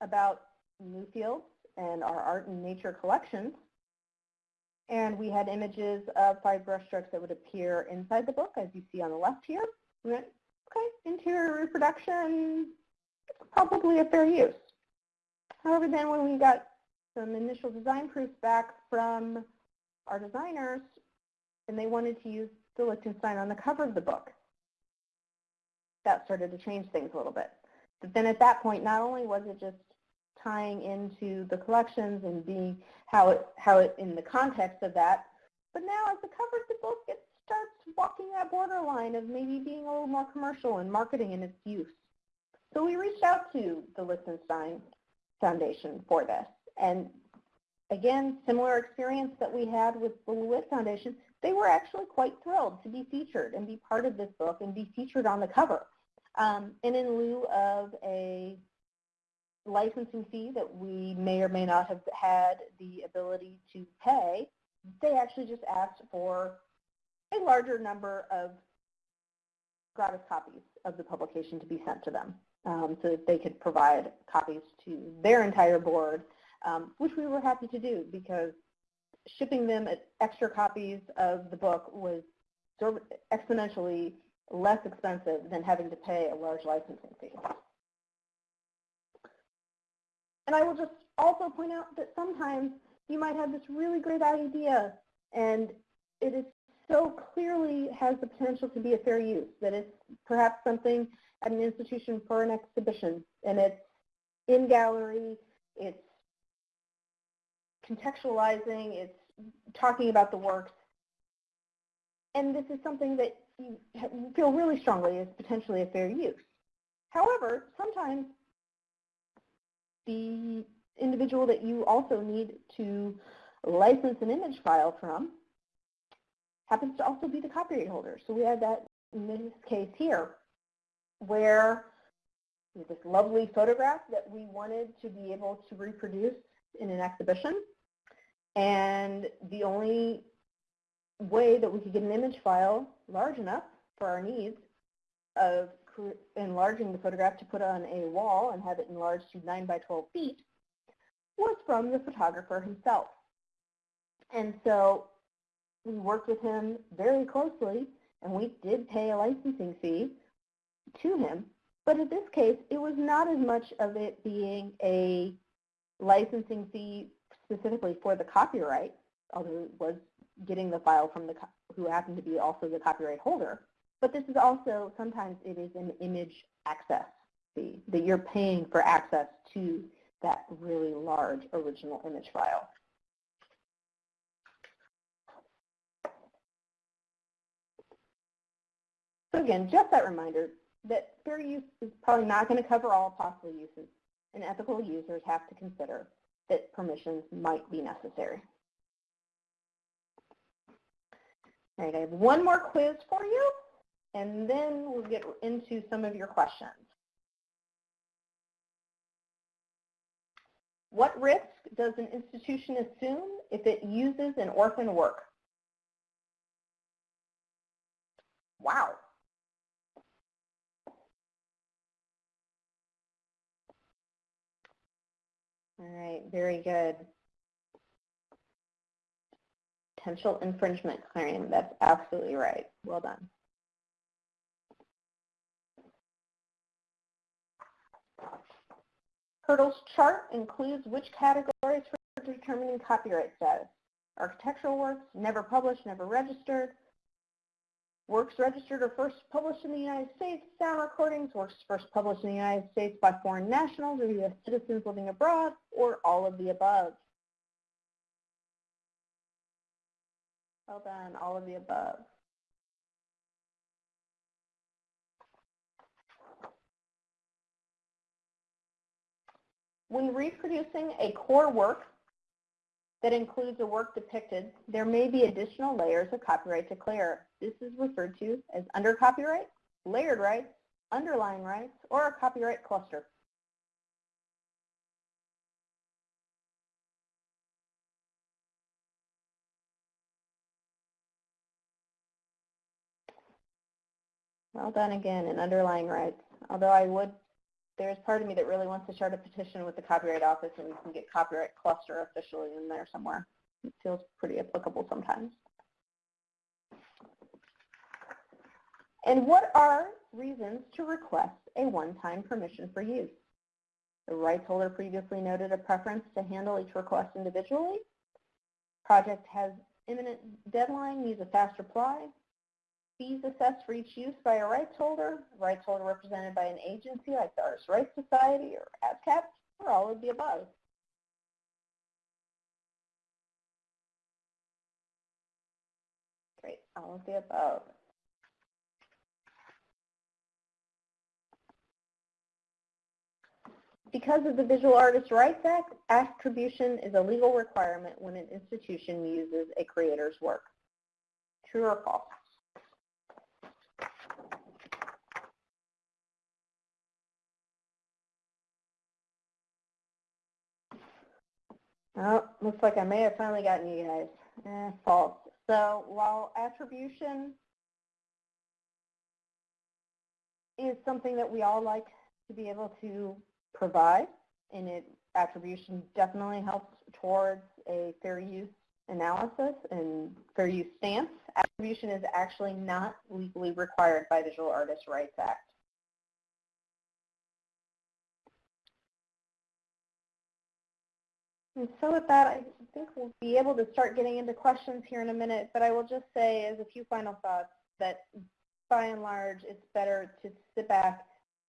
about Newfields and our art and nature collections, and we had images of five brushstrokes that would appear inside the book, as you see on the left here. We went, okay, interior reproduction, probably a fair use. However, then when we got some initial design proofs back from our designers, and they wanted to use the Lichtenstein on the cover of the book, that started to change things a little bit. But then at that point, not only was it just tying into the collections and being how it, how it in the context of that, but now as the cover of the book, it starts walking that borderline of maybe being a little more commercial and marketing in its use. So we reached out to the Lichtenstein Foundation for this. And again, similar experience that we had with the LeWitt Foundation, they were actually quite thrilled to be featured and be part of this book and be featured on the cover. Um, and in lieu of a licensing fee that we may or may not have had the ability to pay, they actually just asked for a larger number of gratis copies of the publication to be sent to them um, so that they could provide copies to their entire board, um, which we were happy to do because shipping them extra copies of the book was exponentially less expensive than having to pay a large licensing fee. And I will just also point out that sometimes you might have this really great idea and it is so clearly has the potential to be a fair use, that it's perhaps something at an institution for an exhibition and it's in gallery, it's contextualizing, it's talking about the works. And this is something that you feel really strongly is potentially a fair use. However, sometimes the individual that you also need to license an image file from happens to also be the copyright holder. So we had that in this case here where this lovely photograph that we wanted to be able to reproduce in an exhibition. And the only way that we could get an image file large enough for our needs of enlarging the photograph to put on a wall and have it enlarged to 9 by 12 feet was from the photographer himself. And so we worked with him very closely and we did pay a licensing fee to him. But in this case, it was not as much of it being a licensing fee specifically for the copyright, although it was getting the file from the who happened to be also the copyright holder. But this is also, sometimes it is an image access fee, that you're paying for access to that really large original image file. So again, just that reminder that fair use is probably not going to cover all possible uses. and ethical users have to consider that permissions might be necessary. All right, I have one more quiz for you, and then we'll get into some of your questions. What risk does an institution assume if it uses an orphan work? Wow. All right, very good. Potential infringement claim, that's absolutely right. Well done. Hirtle's chart includes which categories for determining copyright status. Architectural works, never published, never registered. Works registered or first published in the United States, sound recordings, works first published in the United States by foreign nationals or U.S. citizens living abroad, or all of the above. Well done, all of the above. When reproducing a core work that includes a work depicted, there may be additional layers of copyright to clear. This is referred to as under copyright, layered rights, underlying rights, or a copyright cluster. Well done again in underlying rights. Although I would, there's part of me that really wants to start a petition with the Copyright Office and we can get copyright cluster officially in there somewhere. It feels pretty applicable sometimes. And what are reasons to request a one-time permission for use? The rights holder previously noted a preference to handle each request individually. Project has imminent deadline, needs a fast reply. Fees assessed for each use by a rights holder, rights holder represented by an agency like the Artist Rights Society or ASCAP, or all of the above. Great, all of the above. Because of the Visual Artists' Rights Act, attribution is a legal requirement when an institution uses a creator's work. True or false? Oh, looks like I may have finally gotten you guys. Eh, false. So while attribution is something that we all like to be able to provide, and it attribution definitely helps towards a fair use analysis and fair use stance. Attribution is actually not legally required by Visual Artists' Rights Act. And so with that, I think we'll be able to start getting into questions here in a minute, but I will just say as a few final thoughts that by and large, it's better to sit back,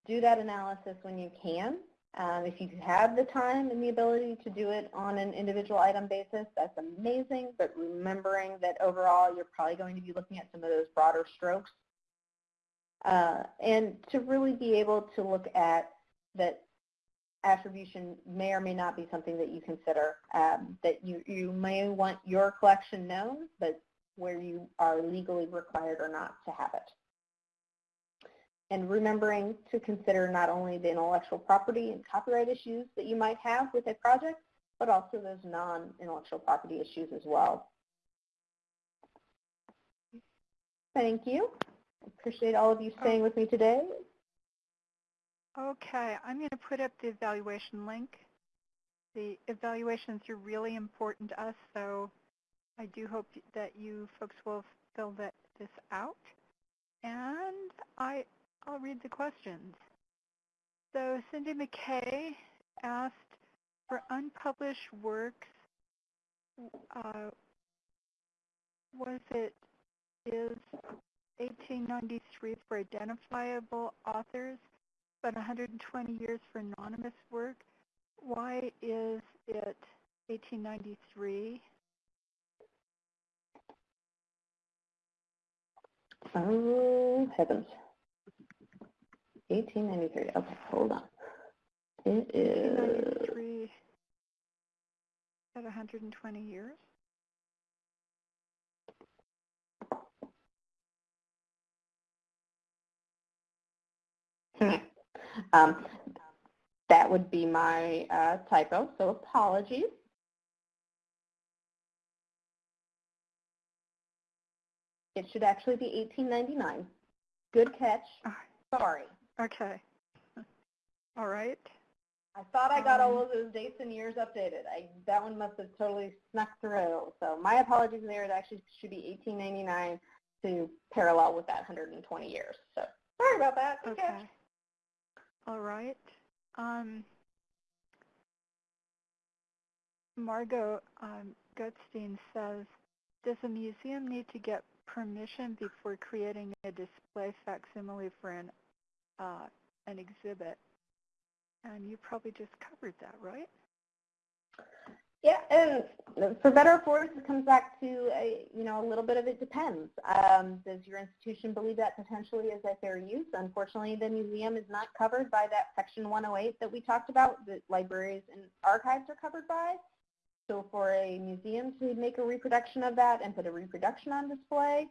do that analysis when you can. Um, if you have the time and the ability to do it on an individual item basis, that's amazing, but remembering that overall you're probably going to be looking at some of those broader strokes. Uh, and to really be able to look at that attribution may or may not be something that you consider, um, that you, you may want your collection known, but where you are legally required or not to have it. And remembering to consider not only the intellectual property and copyright issues that you might have with a project, but also those non-intellectual property issues as well. Thank you. I appreciate all of you staying with me today. Okay, I'm going to put up the evaluation link. The evaluations are really important to us, so I do hope that you folks will fill that, this out. And I, I'll read the questions. So Cindy McKay asked, for unpublished works, uh, was it, is 1893 for identifiable authors but 120 years for anonymous work. Why is it 1893? Oh, um, heavens. 1893. Okay, hold on. It is, 1993 at 120 years? Hmm. Um, that would be my uh, typo, so apologies. It should actually be 1899. Good catch. Sorry. Okay. All right. I thought I got all Um, of those dates and years updated. I, that one must have totally snuck through. So my apologies there. It actually should be 1899 to parallel with that 120 years. So sorry about that. Good catch. All right. Um, Margot um, Gutstein says, does a museum need to get permission before creating a display facsimile for an, uh, an exhibit? And you probably just covered that, right? Yeah, and for better or for worse, it comes back to a, you know a little bit of it depends. Um, does your institution believe that potentially is a fair use? Unfortunately, the museum is not covered by that Section 108 that we talked about that libraries and archives are covered by. So for a museum to make a reproduction of that and put a reproduction on display,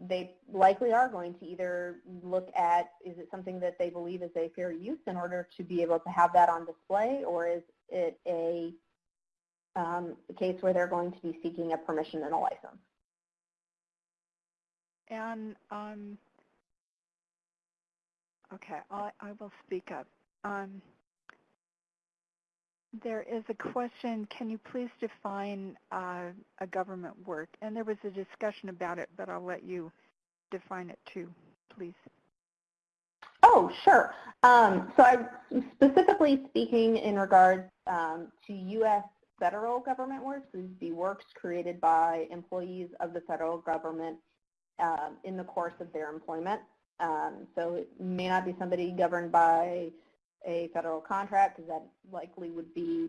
they likely are going to either look at is it something that they believe is a fair use in order to be able to have that on display, or is it a um, case where they're going to be seeking a permission and a license. And, um, okay, I, I will speak up. Um, there is a question, can you please define uh, a government work? And there was a discussion about it, but I'll let you define it too, please. Oh, sure. Um, so I'm specifically speaking in regards um, to U.S. federal government works. Would be works created by employees of the federal government um, in the course of their employment. Um, so it may not be somebody governed by a federal contract because that likely would be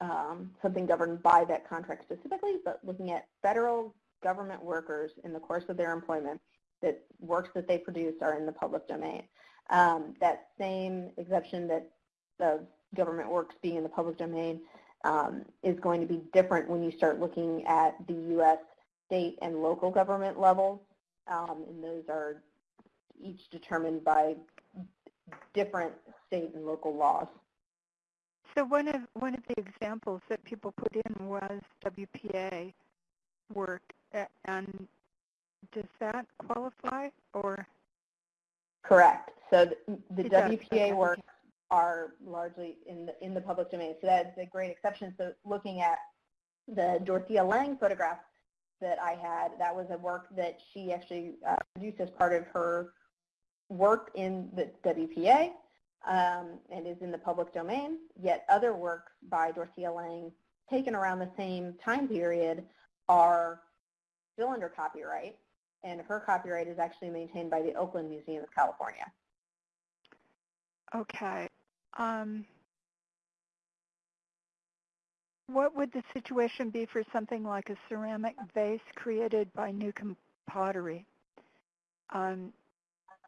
um, something governed by that contract specifically, but looking at federal government workers in the course of their employment that works that they produce are in the public domain. Um, that same exception that the government works being in the public domain um, is going to be different when you start looking at the U.S. state and local government levels, um, and those are each determined by different state and local laws. So one of, one of the examples that people put in was WPA work, and does that qualify or? Correct. So the, the It does, WPA okay. Are largely in the, in the public domain. So that's a great exception. So looking at the Dorothea Lange photograph that I had, that was a work that she actually uh, produced as part of her work in the WPA um, and is in the public domain. Yet other works by Dorothea Lange taken around the same time period are still under copyright and her copyright is actually maintained by the Oakland Museum of California. Okay. Um, what would the situation be for something like a ceramic vase created by Newcomb Pottery? Um,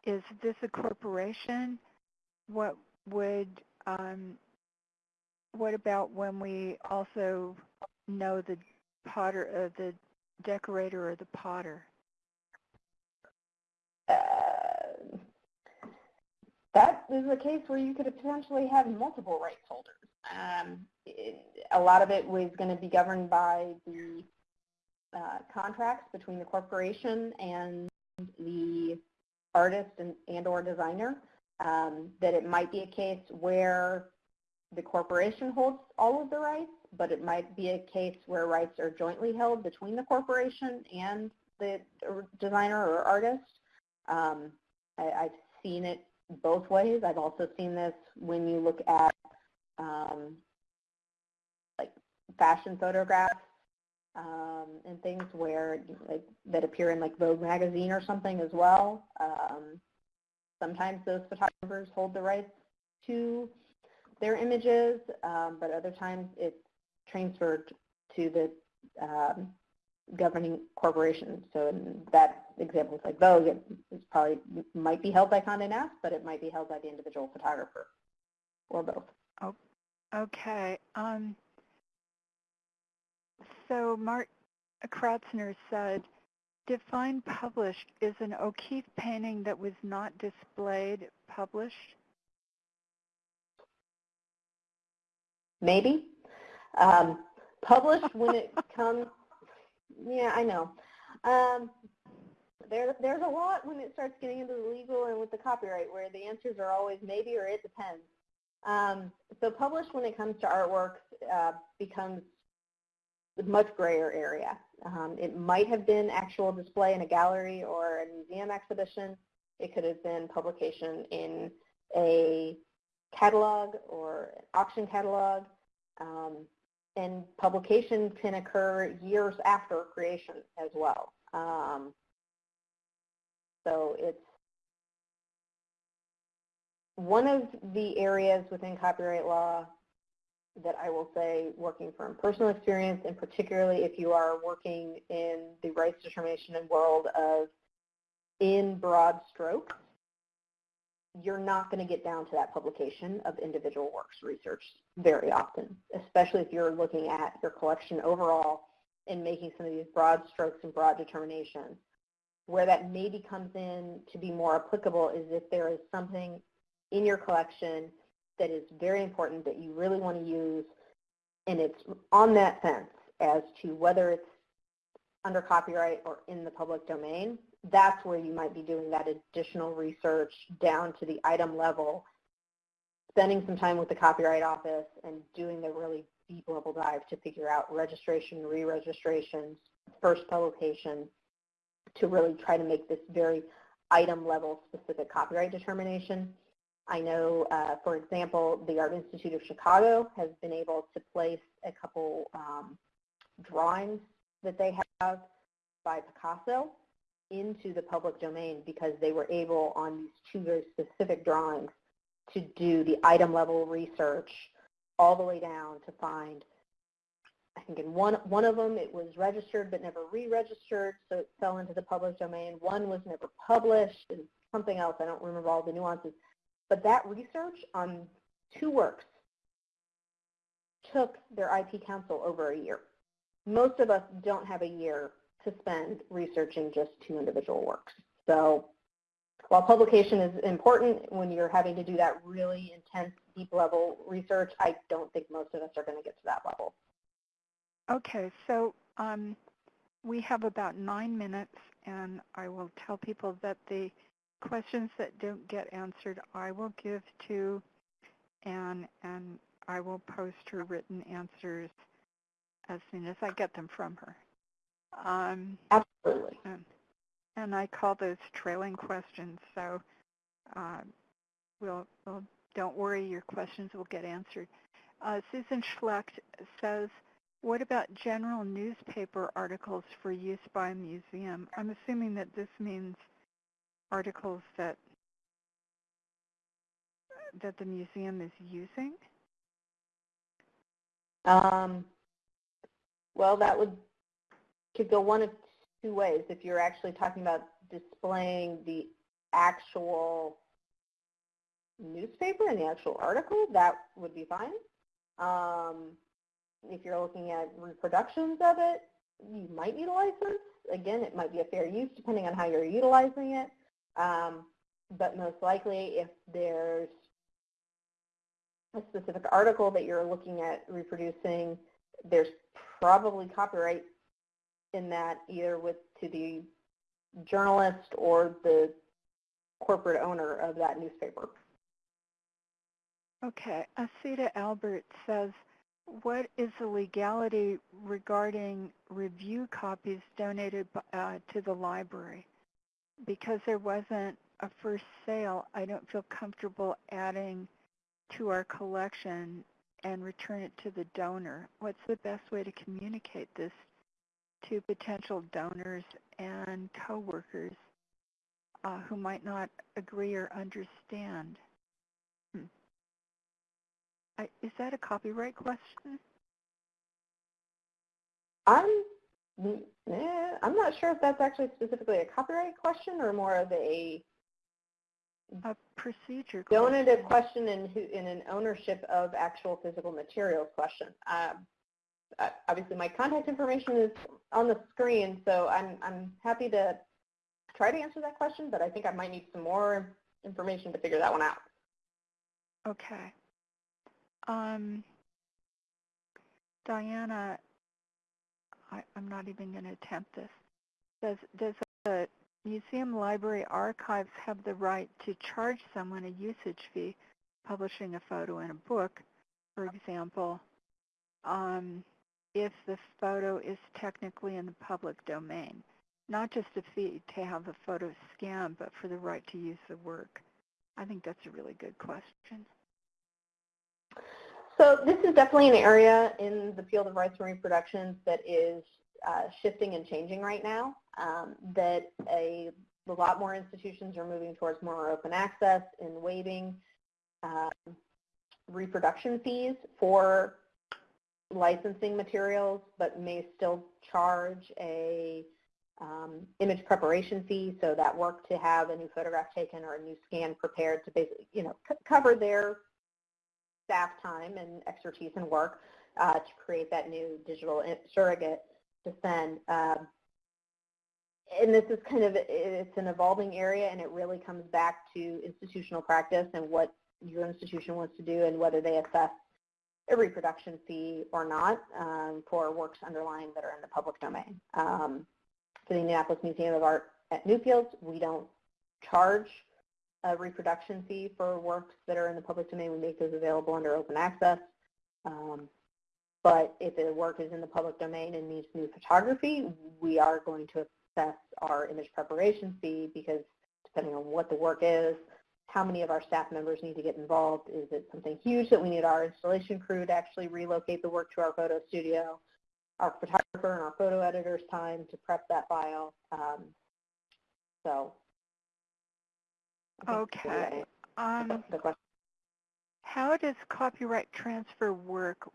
is this a corporation? What would, um, what about when we also know the potter, uh, the decorator or the potter? Uh, that is a case where you could potentially have multiple rights holders. Um, it, a lot of it was going to be governed by the uh, contracts between the corporation and the artist and, and or designer. Um, that it might be a case where the corporation holds all of the rights, but it might be a case where rights are jointly held between the corporation and the designer or artist. Um, I, I've seen it both ways. I've also seen this when you look at um, like fashion photographs um, and things where like that appear in like Vogue magazine or something as well. Um, sometimes those photographers hold the rights to their images, um, but other times it's transferred to the um, governing corporation. So that example, it's like Vogue, it it's probably might be held by Condé Nast, but it might be held by the individual photographer. or both. Oh, Okay. Um, so Mark Kratzner said, define published is an O'Keeffe painting that was not displayed published? Maybe. Um, published when it comes, yeah, I know. Um, there, there's a lot when it starts getting into the legal and with the copyright where the answers are always maybe or it depends. Um, so published when it comes to artworks uh, becomes a much grayer area. Um, it might have been actual display in a gallery or a museum exhibition. It could have been publication in a catalog or an auction catalog. Um, and publication can occur years after creation as well. Um, so it's one of the areas within copyright law that I will say working from personal experience and particularly if you are working in the rights determination and world of in broad strokes, you're not going to get down to that publication of individual works research very often, especially if you're looking at your collection overall and making some of these broad strokes and broad determinations. Where that maybe comes in to be more applicable is if there is something in your collection that is very important that you really want to use and it's on that fence as to whether it's under copyright or in the public domain, that's where you might be doing that additional research down to the item level, spending some time with the Copyright Office and doing the really deep level dive to figure out registration, re-registrations, first publication, to really try to make this very item level specific copyright determination. I know, uh, for example, the Art Institute of Chicago has been able to place a couple um, drawings that they have by Picasso into the public domain because they were able on these two very specific drawings to do the item level research all the way down to find I think in one, one of them it was registered but never re-registered, so it fell into the public domain. One was never published and something else, I don't remember all the nuances. But that research on two works took their IP counsel over a year. Most of us don't have a year to spend researching just two individual works. So while publication is important when you're having to do that really intense, deep level research, I don't think most of us are going to get to that level. Okay, so um, we have about nine minutes, and I will tell people that the questions that don't get answered, I will give to Anne, and I will post her written answers as soon as I get them from her. Um, Absolutely. and, and I call those trailing questions, so uh, we'll, we'll, don't worry, your questions will get answered. Uh, Susan Schlecht says, what about general newspaper articles for use by a museum? I'm assuming that this means articles that that the museum is using? Um, well, that would could go one of two ways. If you're actually talking about displaying the actual newspaper and the actual article, that would be fine. Um, if you're looking at reproductions of it, you might need a license. Again, it might be a fair use depending on how you're utilizing it. Um, but most likely if there's a specific article that you're looking at reproducing, there's probably copyright in that either with to the journalist or the corporate owner of that newspaper. Okay, Asita Albert says, what is the legality regarding review copies donated uh, to the library? Because there wasn't a first sale, I don't feel comfortable adding to our collection and return it to the donor. What's the best way to communicate this to potential donors and coworkers uh, who might not agree or understand? I, is that a copyright question? I'm eh, I'm not sure if that's actually specifically a copyright question or more of a a procedure donative question. question in, who, in an ownership of actual physical materials question. Um, uh, obviously, my contact information is on the screen, so I'm, I'm happy to try to answer that question, but I think I might need some more information to figure that one out. Okay. Um, Diana, I, I'm not even going to attempt this. Does does the museum library archives have the right to charge someone a usage fee publishing a photo in a book, for example, um, if the photo is technically in the public domain? Not just a fee to have the photo scanned, but for the right to use the work. I think that's a really good question. So this is definitely an area in the field of rights and reproductions that is uh, shifting and changing right now, um, that a, a, lot more institutions are moving towards more open access and waiving um, reproduction fees for licensing materials, but may still charge a um, image preparation fee, so that work to have a new photograph taken or a new scan prepared to basically, you know, cover their staff time and expertise and work uh, to create that new digital surrogate to send. Um, and this is kind of, it's an evolving area and it really comes back to institutional practice and what your institution wants to do and whether they assess a reproduction fee or not um, for works underlying that are in the public domain. Um, for the Indianapolis Museum of Art at Newfields, we don't charge a reproduction fee for works that are in the public domain. We make those available under open access. Um, but if the work is in the public domain and needs new photography, we are going to assess our image preparation fee because depending on what the work is, how many of our staff members need to get involved, is it something huge that we need our installation crew to actually relocate the work to our photo studio, our photographer and our photo editor's time to prep that file. Um, so Okay. Um, how does copyright transfer work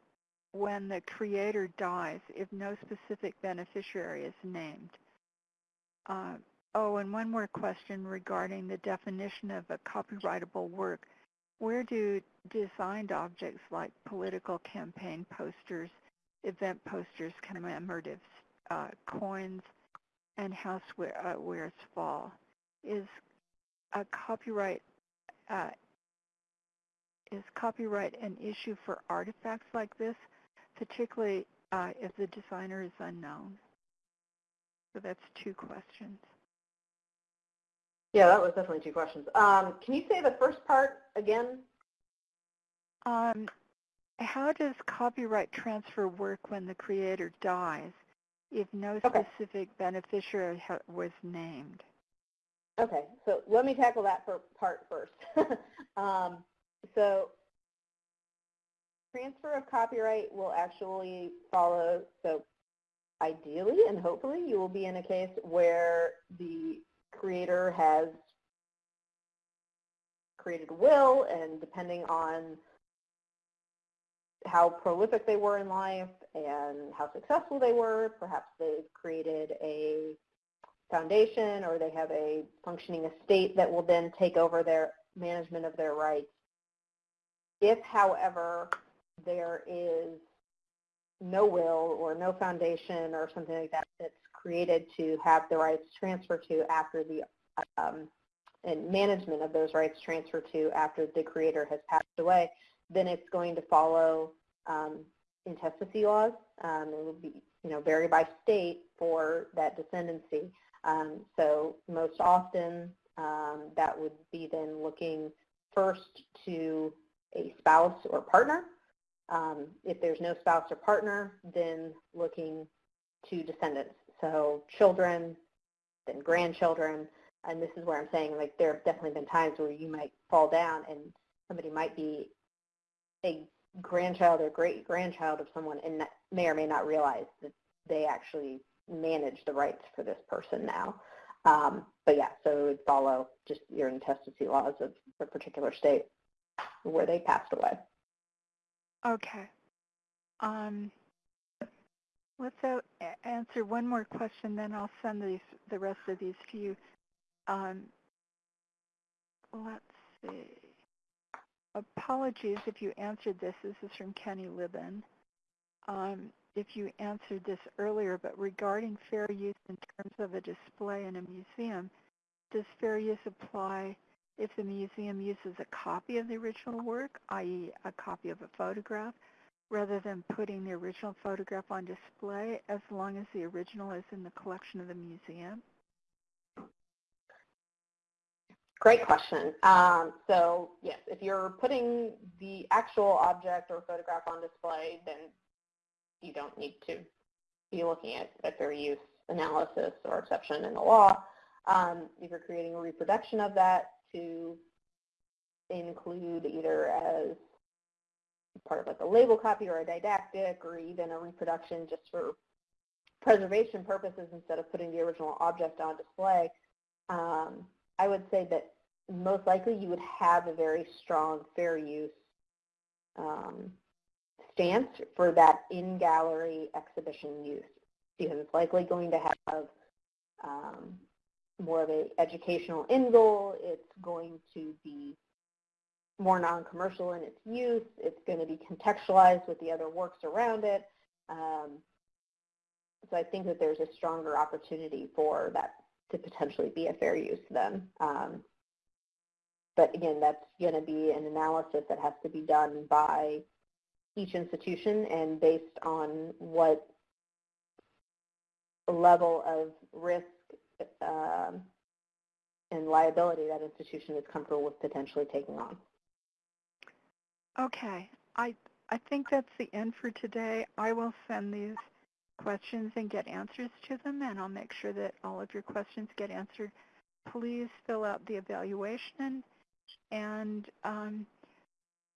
when the creator dies if no specific beneficiary is named? Uh, oh, and one more question regarding the definition of a copyrightable work. Where do designed objects like political campaign posters, event posters, commemoratives, uh, coins, and housewares uh, fall? Is a copyright uh, is copyright an issue for artifacts like this, particularly uh, if the designer is unknown? So that's two questions. Yeah, that was definitely two questions. Um, can you say the first part again? Um, how does copyright transfer work when the creator dies if no okay. specific beneficiary was named? Okay, so let me tackle that for part first. um, so transfer of copyright will actually follow, so ideally and hopefully you will be in a case where the creator has created a will and depending on how prolific they were in life and how successful they were, perhaps they've created a foundation or they have a functioning estate that will then take over their management of their rights. If, however, there is no will or no foundation or something like that that's created to have the rights transferred to after the um, and management of those rights transferred to after the creator has passed away, then it's going to follow um, intestacy laws. Um, it will be, you know, vary by state for that descendancy. Um, so most often um, that would be then looking first to a spouse or partner. Um, if there's no spouse or partner, then looking to descendants. So children, then grandchildren, and this is where I'm saying like there have definitely been times where you might fall down and somebody might be a grandchild or great grandchild of someone and may or may not realize that they actually manage the rights for this person now. Um, but yeah, so it would follow just your intestacy laws of a particular state where they passed away. Okay. Um, let's answer one more question, then I'll send these, the rest of these to you. Um, let's see. Apologies if you answered this. This is from Kenny Libin. Um, if you answered this earlier, but regarding fair use in terms of a display in a museum, does fair use apply if the museum uses a copy of the original work, i.e. a copy of a photograph, rather than putting the original photograph on display as long as the original is in the collection of the museum? Great question. Um, so yes, if you're putting the actual object or photograph on display, then you don't need to be looking at a fair use analysis or exception in the law. Um, if you're creating a reproduction of that to include either as part of like a label copy or a didactic or even a reproduction just for preservation purposes instead of putting the original object on display, um, I would say that most likely you would have a very strong fair use um, stance for that in-gallery exhibition use because it's likely going to have um, more of an educational end goal. It's going to be more non-commercial in its use. It's going to be contextualized with the other works around it. Um, so I think that there's a stronger opportunity for that to potentially be a fair use then. Um, but again, that's going to be an analysis that has to be done by each institution and based on what level of risk um, and liability that institution is comfortable with potentially taking on. Okay, I, I think that's the end for today. I will send these questions and get answers to them, and I'll make sure that all of your questions get answered. Please fill out the evaluation, and um,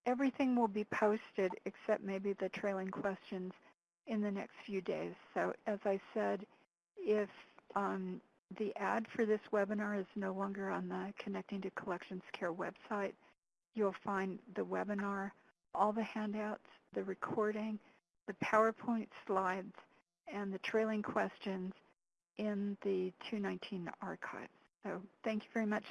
everything will be posted except maybe the trailing questions in the next few days. So as I said, if um, the ad for this webinar is no longer on the Connecting to Collections Care website, you'll find the webinar, all the handouts, the recording, the PowerPoint slides, and the trailing questions in the 219 archive. So thank you very much.